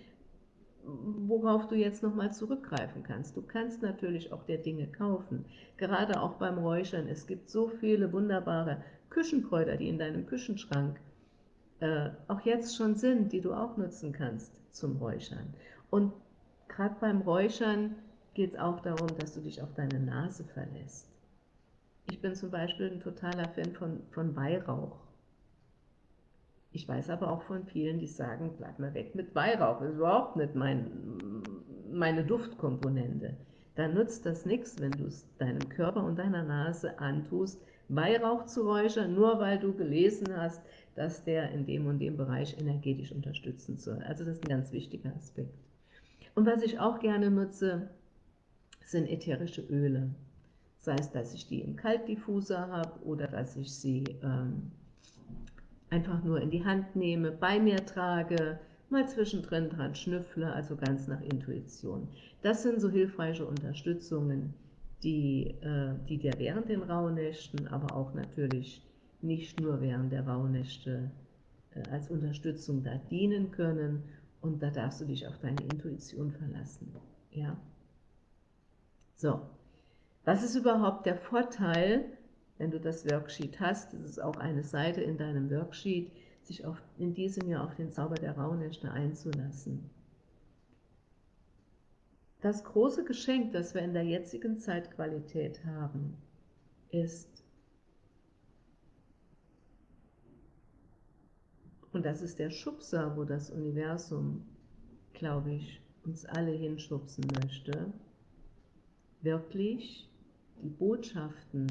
worauf du jetzt nochmal zurückgreifen kannst. Du kannst natürlich auch der Dinge kaufen, gerade auch beim Räuchern. Es gibt so viele wunderbare Küchenkräuter, die in deinem Küchenschrank äh, auch jetzt schon sind, die du auch nutzen kannst zum Räuchern. Und gerade beim Räuchern geht es auch darum, dass du dich auf deine Nase verlässt. Ich bin zum Beispiel ein totaler Fan von, von Weihrauch. Ich weiß aber auch von vielen, die sagen, bleib mal weg mit Weihrauch, das ist überhaupt nicht mein, meine Duftkomponente. Da nutzt das nichts, wenn du es deinem Körper und deiner Nase antust, Weihrauch zu räuchern, nur weil du gelesen hast, dass der in dem und dem Bereich energetisch unterstützen soll. Also das ist ein ganz wichtiger Aspekt. Und was ich auch gerne nutze, sind ätherische Öle. Sei es, dass ich die im Kaltdiffuser habe oder dass ich sie ähm, einfach nur in die Hand nehme, bei mir trage, mal zwischendrin dran schnüffle, also ganz nach Intuition. Das sind so hilfreiche Unterstützungen, die, äh, die dir während den Rauhnächten, aber auch natürlich nicht nur während der Rauhnächte äh, als Unterstützung da dienen können und da darfst du dich auf deine Intuition verlassen. Ja? So, was ist überhaupt der Vorteil, wenn du das Worksheet hast? Das ist auch eine Seite in deinem Worksheet, sich auf, in diesem Jahr auf den Zauber der Rauhnächte einzulassen. Das große Geschenk, das wir in der jetzigen Zeitqualität haben, ist, und das ist der Schubser, wo das Universum, glaube ich, uns alle hinschubsen möchte, wirklich die Botschaften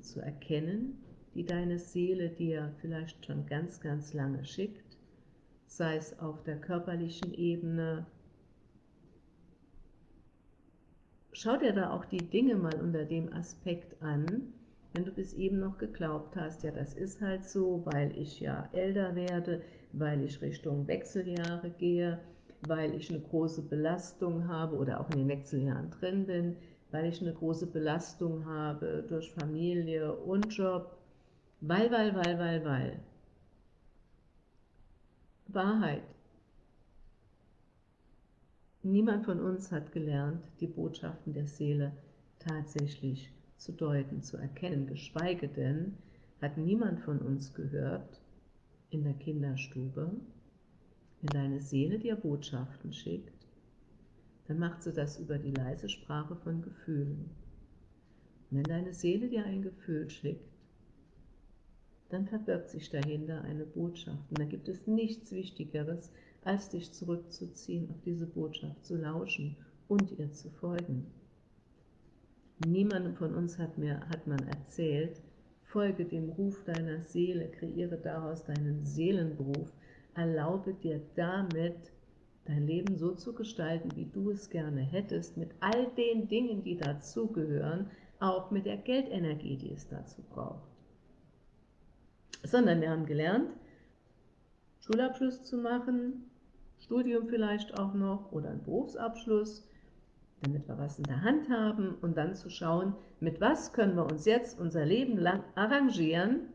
zu erkennen, die deine Seele dir vielleicht schon ganz, ganz lange schickt, sei es auf der körperlichen Ebene. Schau dir da auch die Dinge mal unter dem Aspekt an, wenn du bis eben noch geglaubt hast, ja das ist halt so, weil ich ja älter werde, weil ich Richtung Wechseljahre gehe, weil ich eine große Belastung habe oder auch in den Wechseljahren drin bin, weil ich eine große Belastung habe durch Familie und Job, weil, weil, weil, weil, weil. Wahrheit. Niemand von uns hat gelernt, die Botschaften der Seele tatsächlich zu deuten, zu erkennen, geschweige denn hat niemand von uns gehört, in der Kinderstube, wenn deine Seele dir Botschaften schickt, dann macht sie das über die leise Sprache von Gefühlen. Und wenn deine Seele dir ein Gefühl schickt, dann verbirgt sich dahinter eine Botschaft. Und da gibt es nichts Wichtigeres, als dich zurückzuziehen, auf diese Botschaft zu lauschen und ihr zu folgen. Niemandem von uns hat, mir, hat man erzählt, folge dem Ruf deiner Seele, kreiere daraus deinen Seelenberuf, erlaube dir damit, dein Leben so zu gestalten, wie du es gerne hättest, mit all den Dingen, die dazugehören, auch mit der Geldenergie, die es dazu braucht. Sondern wir haben gelernt, Schulabschluss zu machen, Studium vielleicht auch noch oder einen Berufsabschluss, damit wir was in der Hand haben und dann zu schauen, mit was können wir uns jetzt unser Leben lang arrangieren,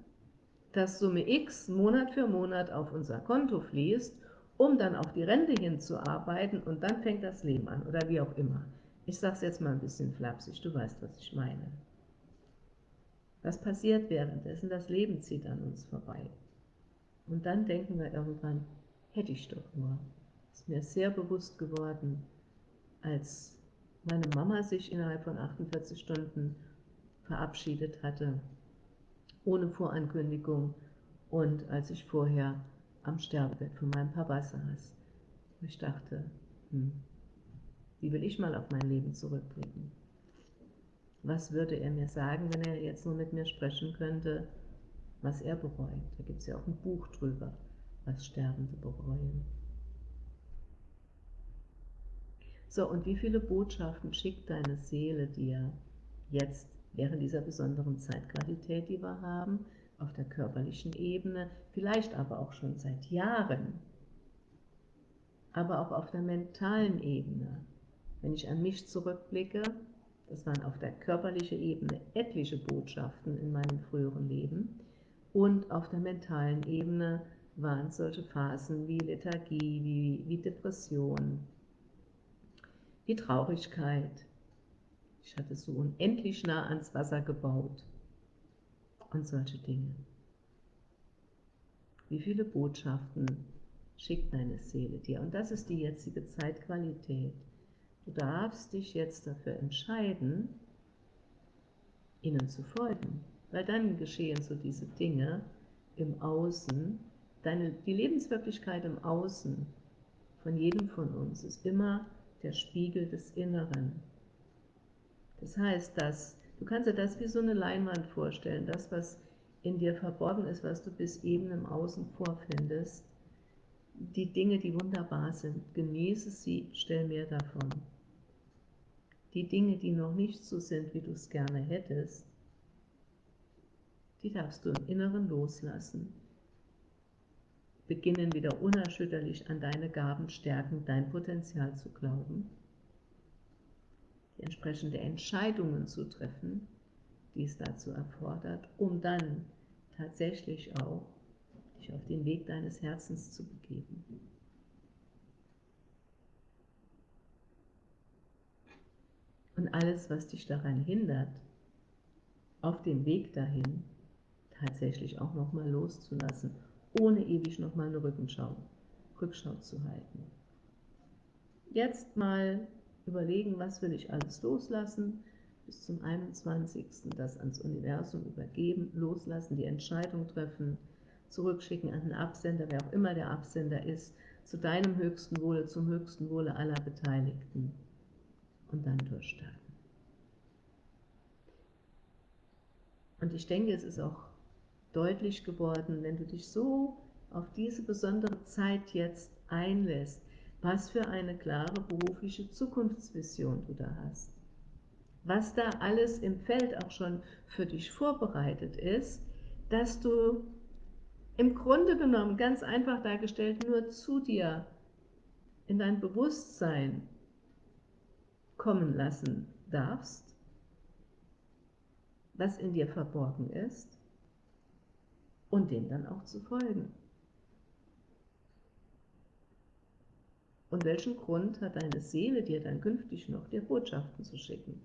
dass Summe X Monat für Monat auf unser Konto fließt, um dann auf die Rente hinzuarbeiten und dann fängt das Leben an oder wie auch immer. Ich sage es jetzt mal ein bisschen flapsig, du weißt, was ich meine. Was passiert währenddessen? Das Leben zieht an uns vorbei. Und dann denken wir irgendwann, hätte ich doch nur. Ist mir sehr bewusst geworden, als meine Mama sich innerhalb von 48 Stunden verabschiedet hatte, ohne Vorankündigung und als ich vorher am Sterbebett von meinem Papa saß. Ich dachte, hm, wie will ich mal auf mein Leben zurückblicken? Was würde er mir sagen, wenn er jetzt nur mit mir sprechen könnte, was er bereut? Da gibt es ja auch ein Buch drüber, was Sterbende bereuen. So, und wie viele Botschaften schickt deine Seele dir jetzt während dieser besonderen Zeitqualität, die wir haben, auf der körperlichen Ebene, vielleicht aber auch schon seit Jahren, aber auch auf der mentalen Ebene. Wenn ich an mich zurückblicke, das waren auf der körperlichen Ebene etliche Botschaften in meinem früheren Leben und auf der mentalen Ebene waren solche Phasen wie Lethargie, wie, wie Depression, die Traurigkeit. Ich hatte so unendlich nah ans Wasser gebaut und solche Dinge. Wie viele Botschaften schickt deine Seele dir? Und das ist die jetzige Zeitqualität. Du darfst dich jetzt dafür entscheiden, ihnen zu folgen, weil dann geschehen so diese Dinge im Außen, deine, die Lebenswirklichkeit im Außen von jedem von uns ist immer der Spiegel des Inneren. Das heißt, dass du kannst dir das wie so eine Leinwand vorstellen, das, was in dir verborgen ist, was du bis eben im Außen vorfindest, die Dinge, die wunderbar sind, genieße sie, stell mehr davon. Die Dinge, die noch nicht so sind, wie du es gerne hättest, die darfst du im Inneren loslassen. Beginnen wieder unerschütterlich an deine Gaben, Stärken, dein Potenzial zu glauben, die entsprechende Entscheidungen zu treffen, die es dazu erfordert, um dann tatsächlich auch dich auf den Weg deines Herzens zu begeben. Und alles, was dich daran hindert, auf dem Weg dahin tatsächlich auch nochmal loszulassen, ohne ewig nochmal eine Rückenschau, Rückschau zu halten. Jetzt mal überlegen, was will ich alles loslassen, bis zum 21. das ans Universum übergeben, loslassen, die Entscheidung treffen, zurückschicken an den Absender, wer auch immer der Absender ist, zu deinem höchsten Wohle, zum höchsten Wohle aller Beteiligten und dann durchstarten. Und ich denke, es ist auch deutlich geworden, wenn du dich so auf diese besondere Zeit jetzt einlässt, was für eine klare berufliche Zukunftsvision du da hast. Was da alles im Feld auch schon für dich vorbereitet ist, dass du im Grunde genommen, ganz einfach dargestellt, nur zu dir in dein Bewusstsein kommen lassen darfst, was in dir verborgen ist, und dem dann auch zu folgen. Und welchen Grund hat deine Seele dir dann künftig noch, dir Botschaften zu schicken?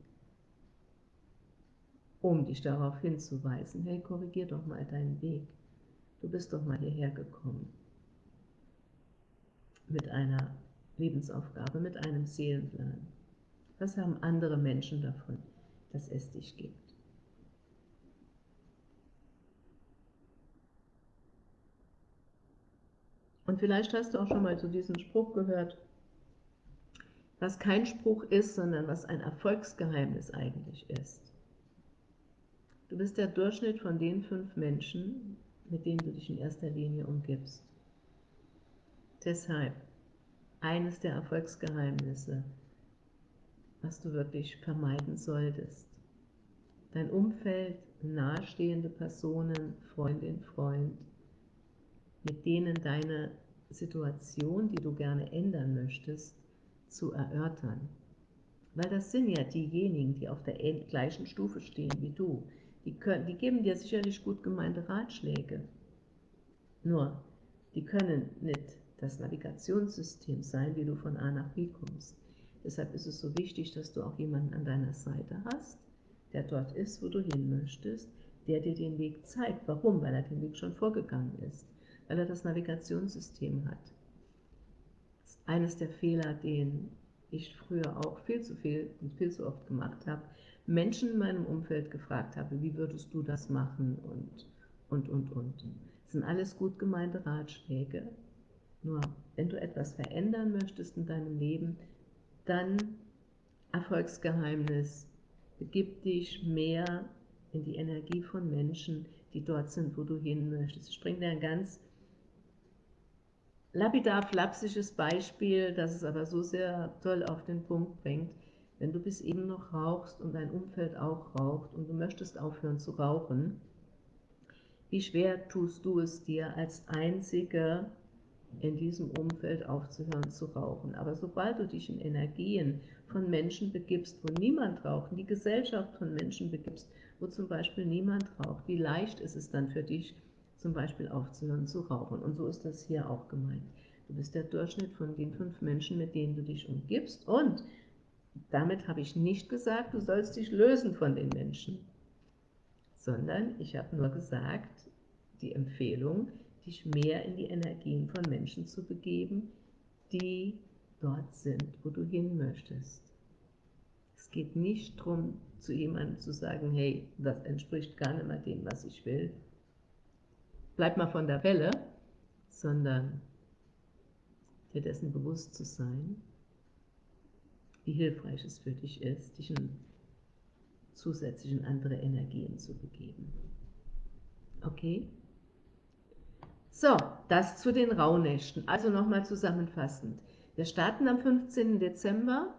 Um dich darauf hinzuweisen, hey, korrigier doch mal deinen Weg. Du bist doch mal hierher gekommen mit einer Lebensaufgabe, mit einem Seelenplan. Was haben andere Menschen davon, dass es dich gibt? Und vielleicht hast du auch schon mal zu diesem Spruch gehört, was kein Spruch ist, sondern was ein Erfolgsgeheimnis eigentlich ist. Du bist der Durchschnitt von den fünf Menschen, mit denen du dich in erster Linie umgibst. Deshalb eines der Erfolgsgeheimnisse, was du wirklich vermeiden solltest. Dein Umfeld, nahestehende Personen, Freundin, Freund, mit denen deine Situation, die du gerne ändern möchtest, zu erörtern. Weil das sind ja diejenigen, die auf der gleichen Stufe stehen wie du. Die, können, die geben dir sicherlich gut gemeinte Ratschläge. Nur, die können nicht das Navigationssystem sein, wie du von A nach B kommst. Deshalb ist es so wichtig, dass du auch jemanden an deiner Seite hast, der dort ist, wo du hin möchtest, der dir den Weg zeigt. Warum? Weil er den Weg schon vorgegangen ist, weil er das Navigationssystem hat. Das ist eines der Fehler, den ich früher auch viel zu viel und viel zu oft gemacht habe, Menschen in meinem Umfeld gefragt habe, wie würdest du das machen und, und, und, und. Das sind alles gut gemeinte Ratschläge. Nur, wenn du etwas verändern möchtest in deinem Leben, dann Erfolgsgeheimnis, begib dich mehr in die Energie von Menschen, die dort sind, wo du hin möchtest. Ich bringe dir ein ganz lapidar flapsisches Beispiel, das es aber so sehr toll auf den Punkt bringt. Wenn du bis eben noch rauchst und dein Umfeld auch raucht und du möchtest aufhören zu rauchen, wie schwer tust du es dir als Einzige in diesem Umfeld aufzuhören zu rauchen. Aber sobald du dich in Energien von Menschen begibst, wo niemand raucht, in die Gesellschaft von Menschen begibst, wo zum Beispiel niemand raucht, wie leicht ist es dann für dich, zum Beispiel aufzuhören zu rauchen. Und so ist das hier auch gemeint. Du bist der Durchschnitt von den fünf Menschen, mit denen du dich umgibst und damit habe ich nicht gesagt, du sollst dich lösen von den Menschen, sondern ich habe nur gesagt, die Empfehlung, dich mehr in die Energien von Menschen zu begeben, die dort sind, wo du hin möchtest. Es geht nicht darum, zu jemandem zu sagen, hey, das entspricht gar nicht mehr dem, was ich will. Bleib mal von der Welle, sondern dir dessen bewusst zu sein wie hilfreich es für dich ist, dich in zusätzlich in andere Energien zu begeben. Okay? So, das zu den Rauhnächten. Also nochmal zusammenfassend. Wir starten am 15. Dezember,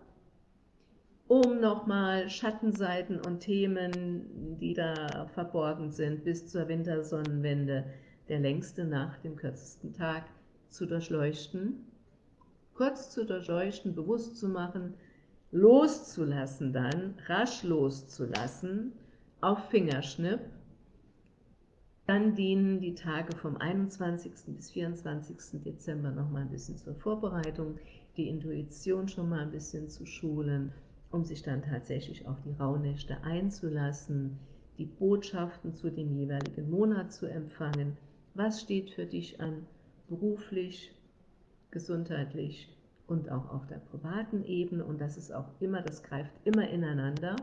um nochmal Schattenseiten und Themen, die da verborgen sind, bis zur Wintersonnenwende, der längste Nacht, dem kürzesten Tag, zu durchleuchten. Kurz zu durchleuchten, bewusst zu machen, loszulassen dann, rasch loszulassen, auf Fingerschnipp. Dann dienen die Tage vom 21. bis 24. Dezember noch mal ein bisschen zur Vorbereitung, die Intuition schon mal ein bisschen zu schulen, um sich dann tatsächlich auf die Rauhnächte einzulassen, die Botschaften zu dem jeweiligen Monat zu empfangen. Was steht für dich an beruflich, gesundheitlich, und auch auf der privaten Ebene? Und das ist auch immer, das greift immer ineinander,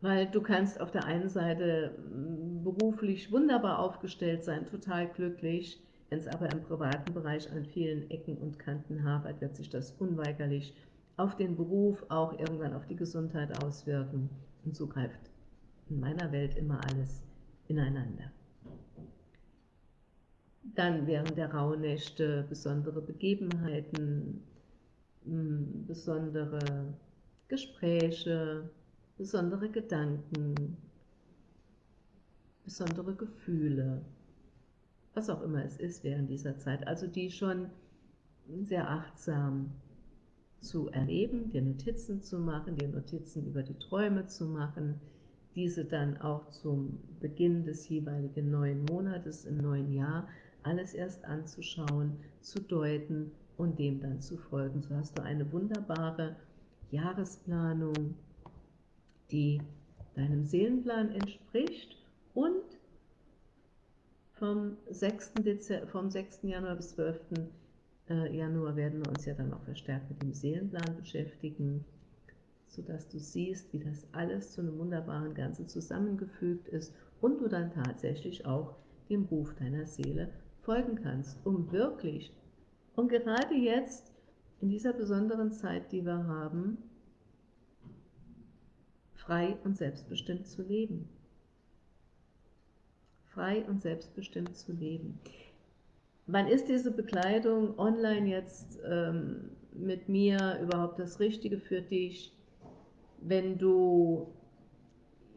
weil du kannst auf der einen Seite mm, beruflich wunderbar aufgestellt sein, total glücklich, wenn es aber im privaten Bereich an vielen Ecken und Kanten hapert, wird sich das unweigerlich auf den Beruf, auch irgendwann auf die Gesundheit auswirken. Und so greift in meiner Welt immer alles ineinander. Dann während der Rauhnächte besondere Begebenheiten, hm, besondere Gespräche, besondere Gedanken, besondere Gefühle, was auch immer es ist während dieser Zeit, also die schon sehr achtsam zu erleben, dir Notizen zu machen, dir Notizen über die Träume zu machen, diese dann auch zum Beginn des jeweiligen neuen Monates im neuen Jahr alles erst anzuschauen, zu deuten und dem dann zu folgen. So hast du eine wunderbare Jahresplanung, die deinem Seelenplan entspricht und vom 6. Dezember, vom 6. Januar bis 12. Äh, Januar werden wir uns ja dann auch verstärkt mit dem Seelenplan beschäftigen, sodass du siehst, wie das alles zu einem wunderbaren Ganzen zusammengefügt ist und du dann tatsächlich auch dem Ruf deiner Seele folgen kannst, um wirklich, und gerade jetzt, in dieser besonderen Zeit, die wir haben, frei und selbstbestimmt zu leben. Frei und selbstbestimmt zu leben. Wann ist diese Bekleidung online jetzt ähm, mit mir überhaupt das Richtige für dich? Wenn du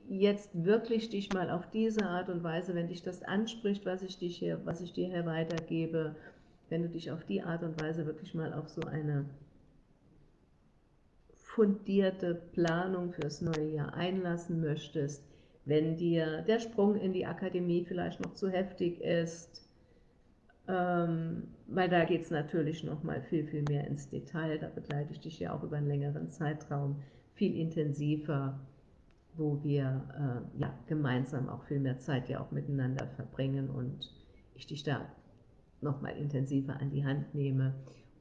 jetzt wirklich dich mal auf diese Art und Weise, wenn dich das anspricht, was ich, dich hier, was ich dir hier weitergebe, wenn du dich auf die Art und Weise wirklich mal auf so eine fundierte Planung fürs neue Jahr einlassen möchtest, wenn dir der Sprung in die Akademie vielleicht noch zu heftig ist, ähm, weil da geht es natürlich noch mal viel, viel mehr ins Detail, da begleite ich dich ja auch über einen längeren Zeitraum viel intensiver, wo wir äh, ja, gemeinsam auch viel mehr Zeit ja auch miteinander verbringen und ich dich da nochmal intensiver an die Hand nehme.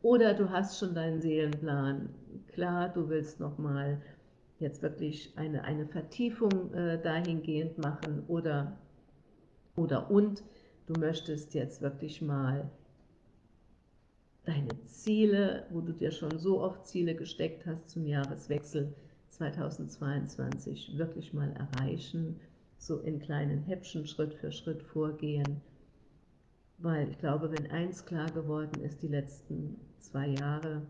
Oder du hast schon deinen Seelenplan. Klar, du willst nochmal jetzt wirklich eine, eine Vertiefung äh, dahingehend machen oder, oder und du möchtest jetzt wirklich mal deine Ziele, wo du dir schon so oft Ziele gesteckt hast zum Jahreswechsel 2022, wirklich mal erreichen, so in kleinen Häppchen Schritt für Schritt vorgehen weil ich glaube, wenn eins klar geworden ist, die letzten zwei Jahre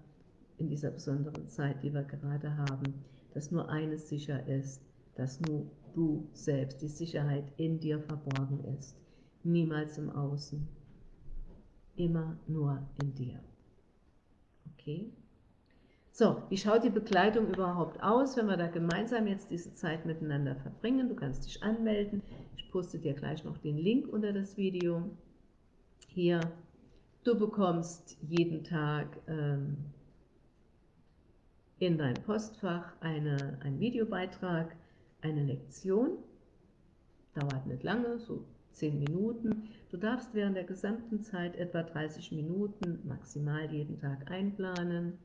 in dieser besonderen Zeit, die wir gerade haben, dass nur eines sicher ist, dass nur du selbst, die Sicherheit in dir verborgen ist, niemals im Außen, immer nur in dir. Okay? So, wie schaut die Bekleidung überhaupt aus, wenn wir da gemeinsam jetzt diese Zeit miteinander verbringen? Du kannst dich anmelden. Ich poste dir gleich noch den Link unter das Video hier, du bekommst jeden Tag ähm, in dein Postfach eine, einen Videobeitrag, eine Lektion, dauert nicht lange, so 10 Minuten. Du darfst während der gesamten Zeit etwa 30 Minuten maximal jeden Tag einplanen,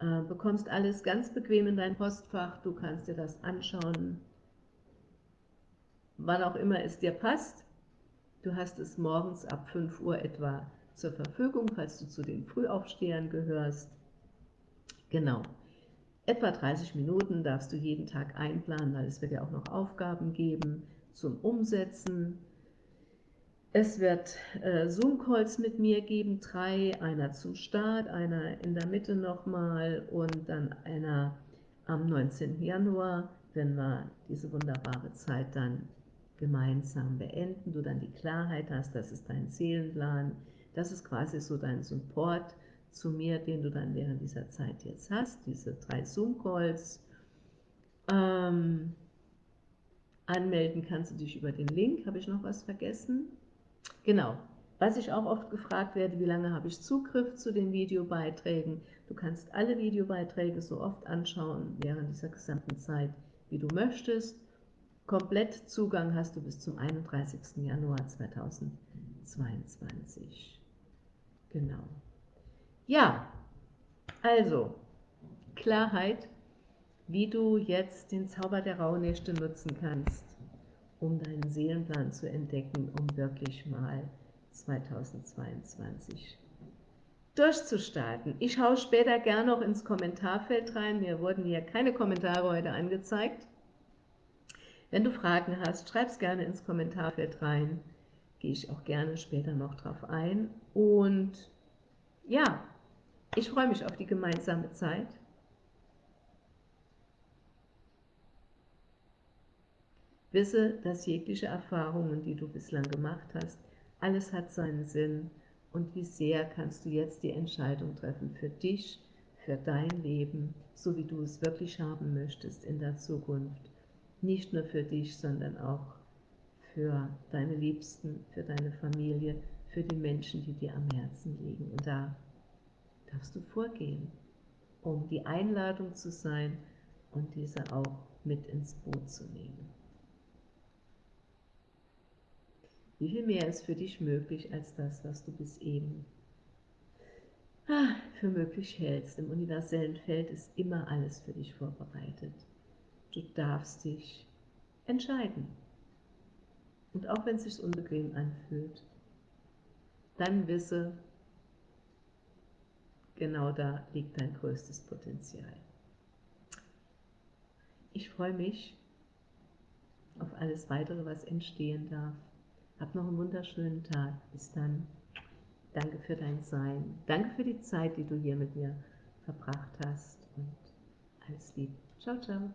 äh, bekommst alles ganz bequem in dein Postfach, du kannst dir das anschauen, wann auch immer es dir passt. Du hast es morgens ab 5 Uhr etwa zur Verfügung, falls du zu den Frühaufstehern gehörst. Genau. Etwa 30 Minuten darfst du jeden Tag einplanen, weil es wird ja auch noch Aufgaben geben zum Umsetzen. Es wird äh, Zoom-Calls mit mir geben, drei, einer zum Start, einer in der Mitte nochmal und dann einer am 19. Januar, wenn wir diese wunderbare Zeit dann gemeinsam beenden, du dann die Klarheit hast, das ist dein Seelenplan, das ist quasi so dein Support zu mir, den du dann während dieser Zeit jetzt hast, diese drei Zoom-Calls. Ähm, anmelden kannst du dich über den Link, habe ich noch was vergessen? Genau, was ich auch oft gefragt werde, wie lange habe ich Zugriff zu den Videobeiträgen? Du kannst alle Videobeiträge so oft anschauen während dieser gesamten Zeit, wie du möchtest. Komplett Zugang hast du bis zum 31. Januar 2022. Genau. Ja, also Klarheit, wie du jetzt den Zauber der Rauhnächte nutzen kannst, um deinen Seelenplan zu entdecken, um wirklich mal 2022 durchzustarten. Ich schaue später gerne noch ins Kommentarfeld rein. Mir wurden hier keine Kommentare heute angezeigt. Wenn du Fragen hast, schreib es gerne ins Kommentarfeld rein. Gehe ich auch gerne später noch drauf ein. Und ja, ich freue mich auf die gemeinsame Zeit. Wisse, dass jegliche Erfahrungen, die du bislang gemacht hast, alles hat seinen Sinn und wie sehr kannst du jetzt die Entscheidung treffen für dich, für dein Leben, so wie du es wirklich haben möchtest in der Zukunft nicht nur für dich, sondern auch für deine Liebsten, für deine Familie, für die Menschen, die dir am Herzen liegen. Und da darfst du vorgehen, um die Einladung zu sein und diese auch mit ins Boot zu nehmen. Wie viel mehr ist für dich möglich als das, was du bis eben ah, für möglich hältst? Im universellen Feld ist immer alles für dich vorbereitet. Du darfst dich entscheiden. Und auch wenn es sich unbequem anfühlt, dann wisse, genau da liegt dein größtes Potenzial. Ich freue mich auf alles weitere, was entstehen darf. Hab noch einen wunderschönen Tag. Bis dann. Danke für dein Sein. Danke für die Zeit, die du hier mit mir verbracht hast. Und alles Liebe. Ciao, ciao.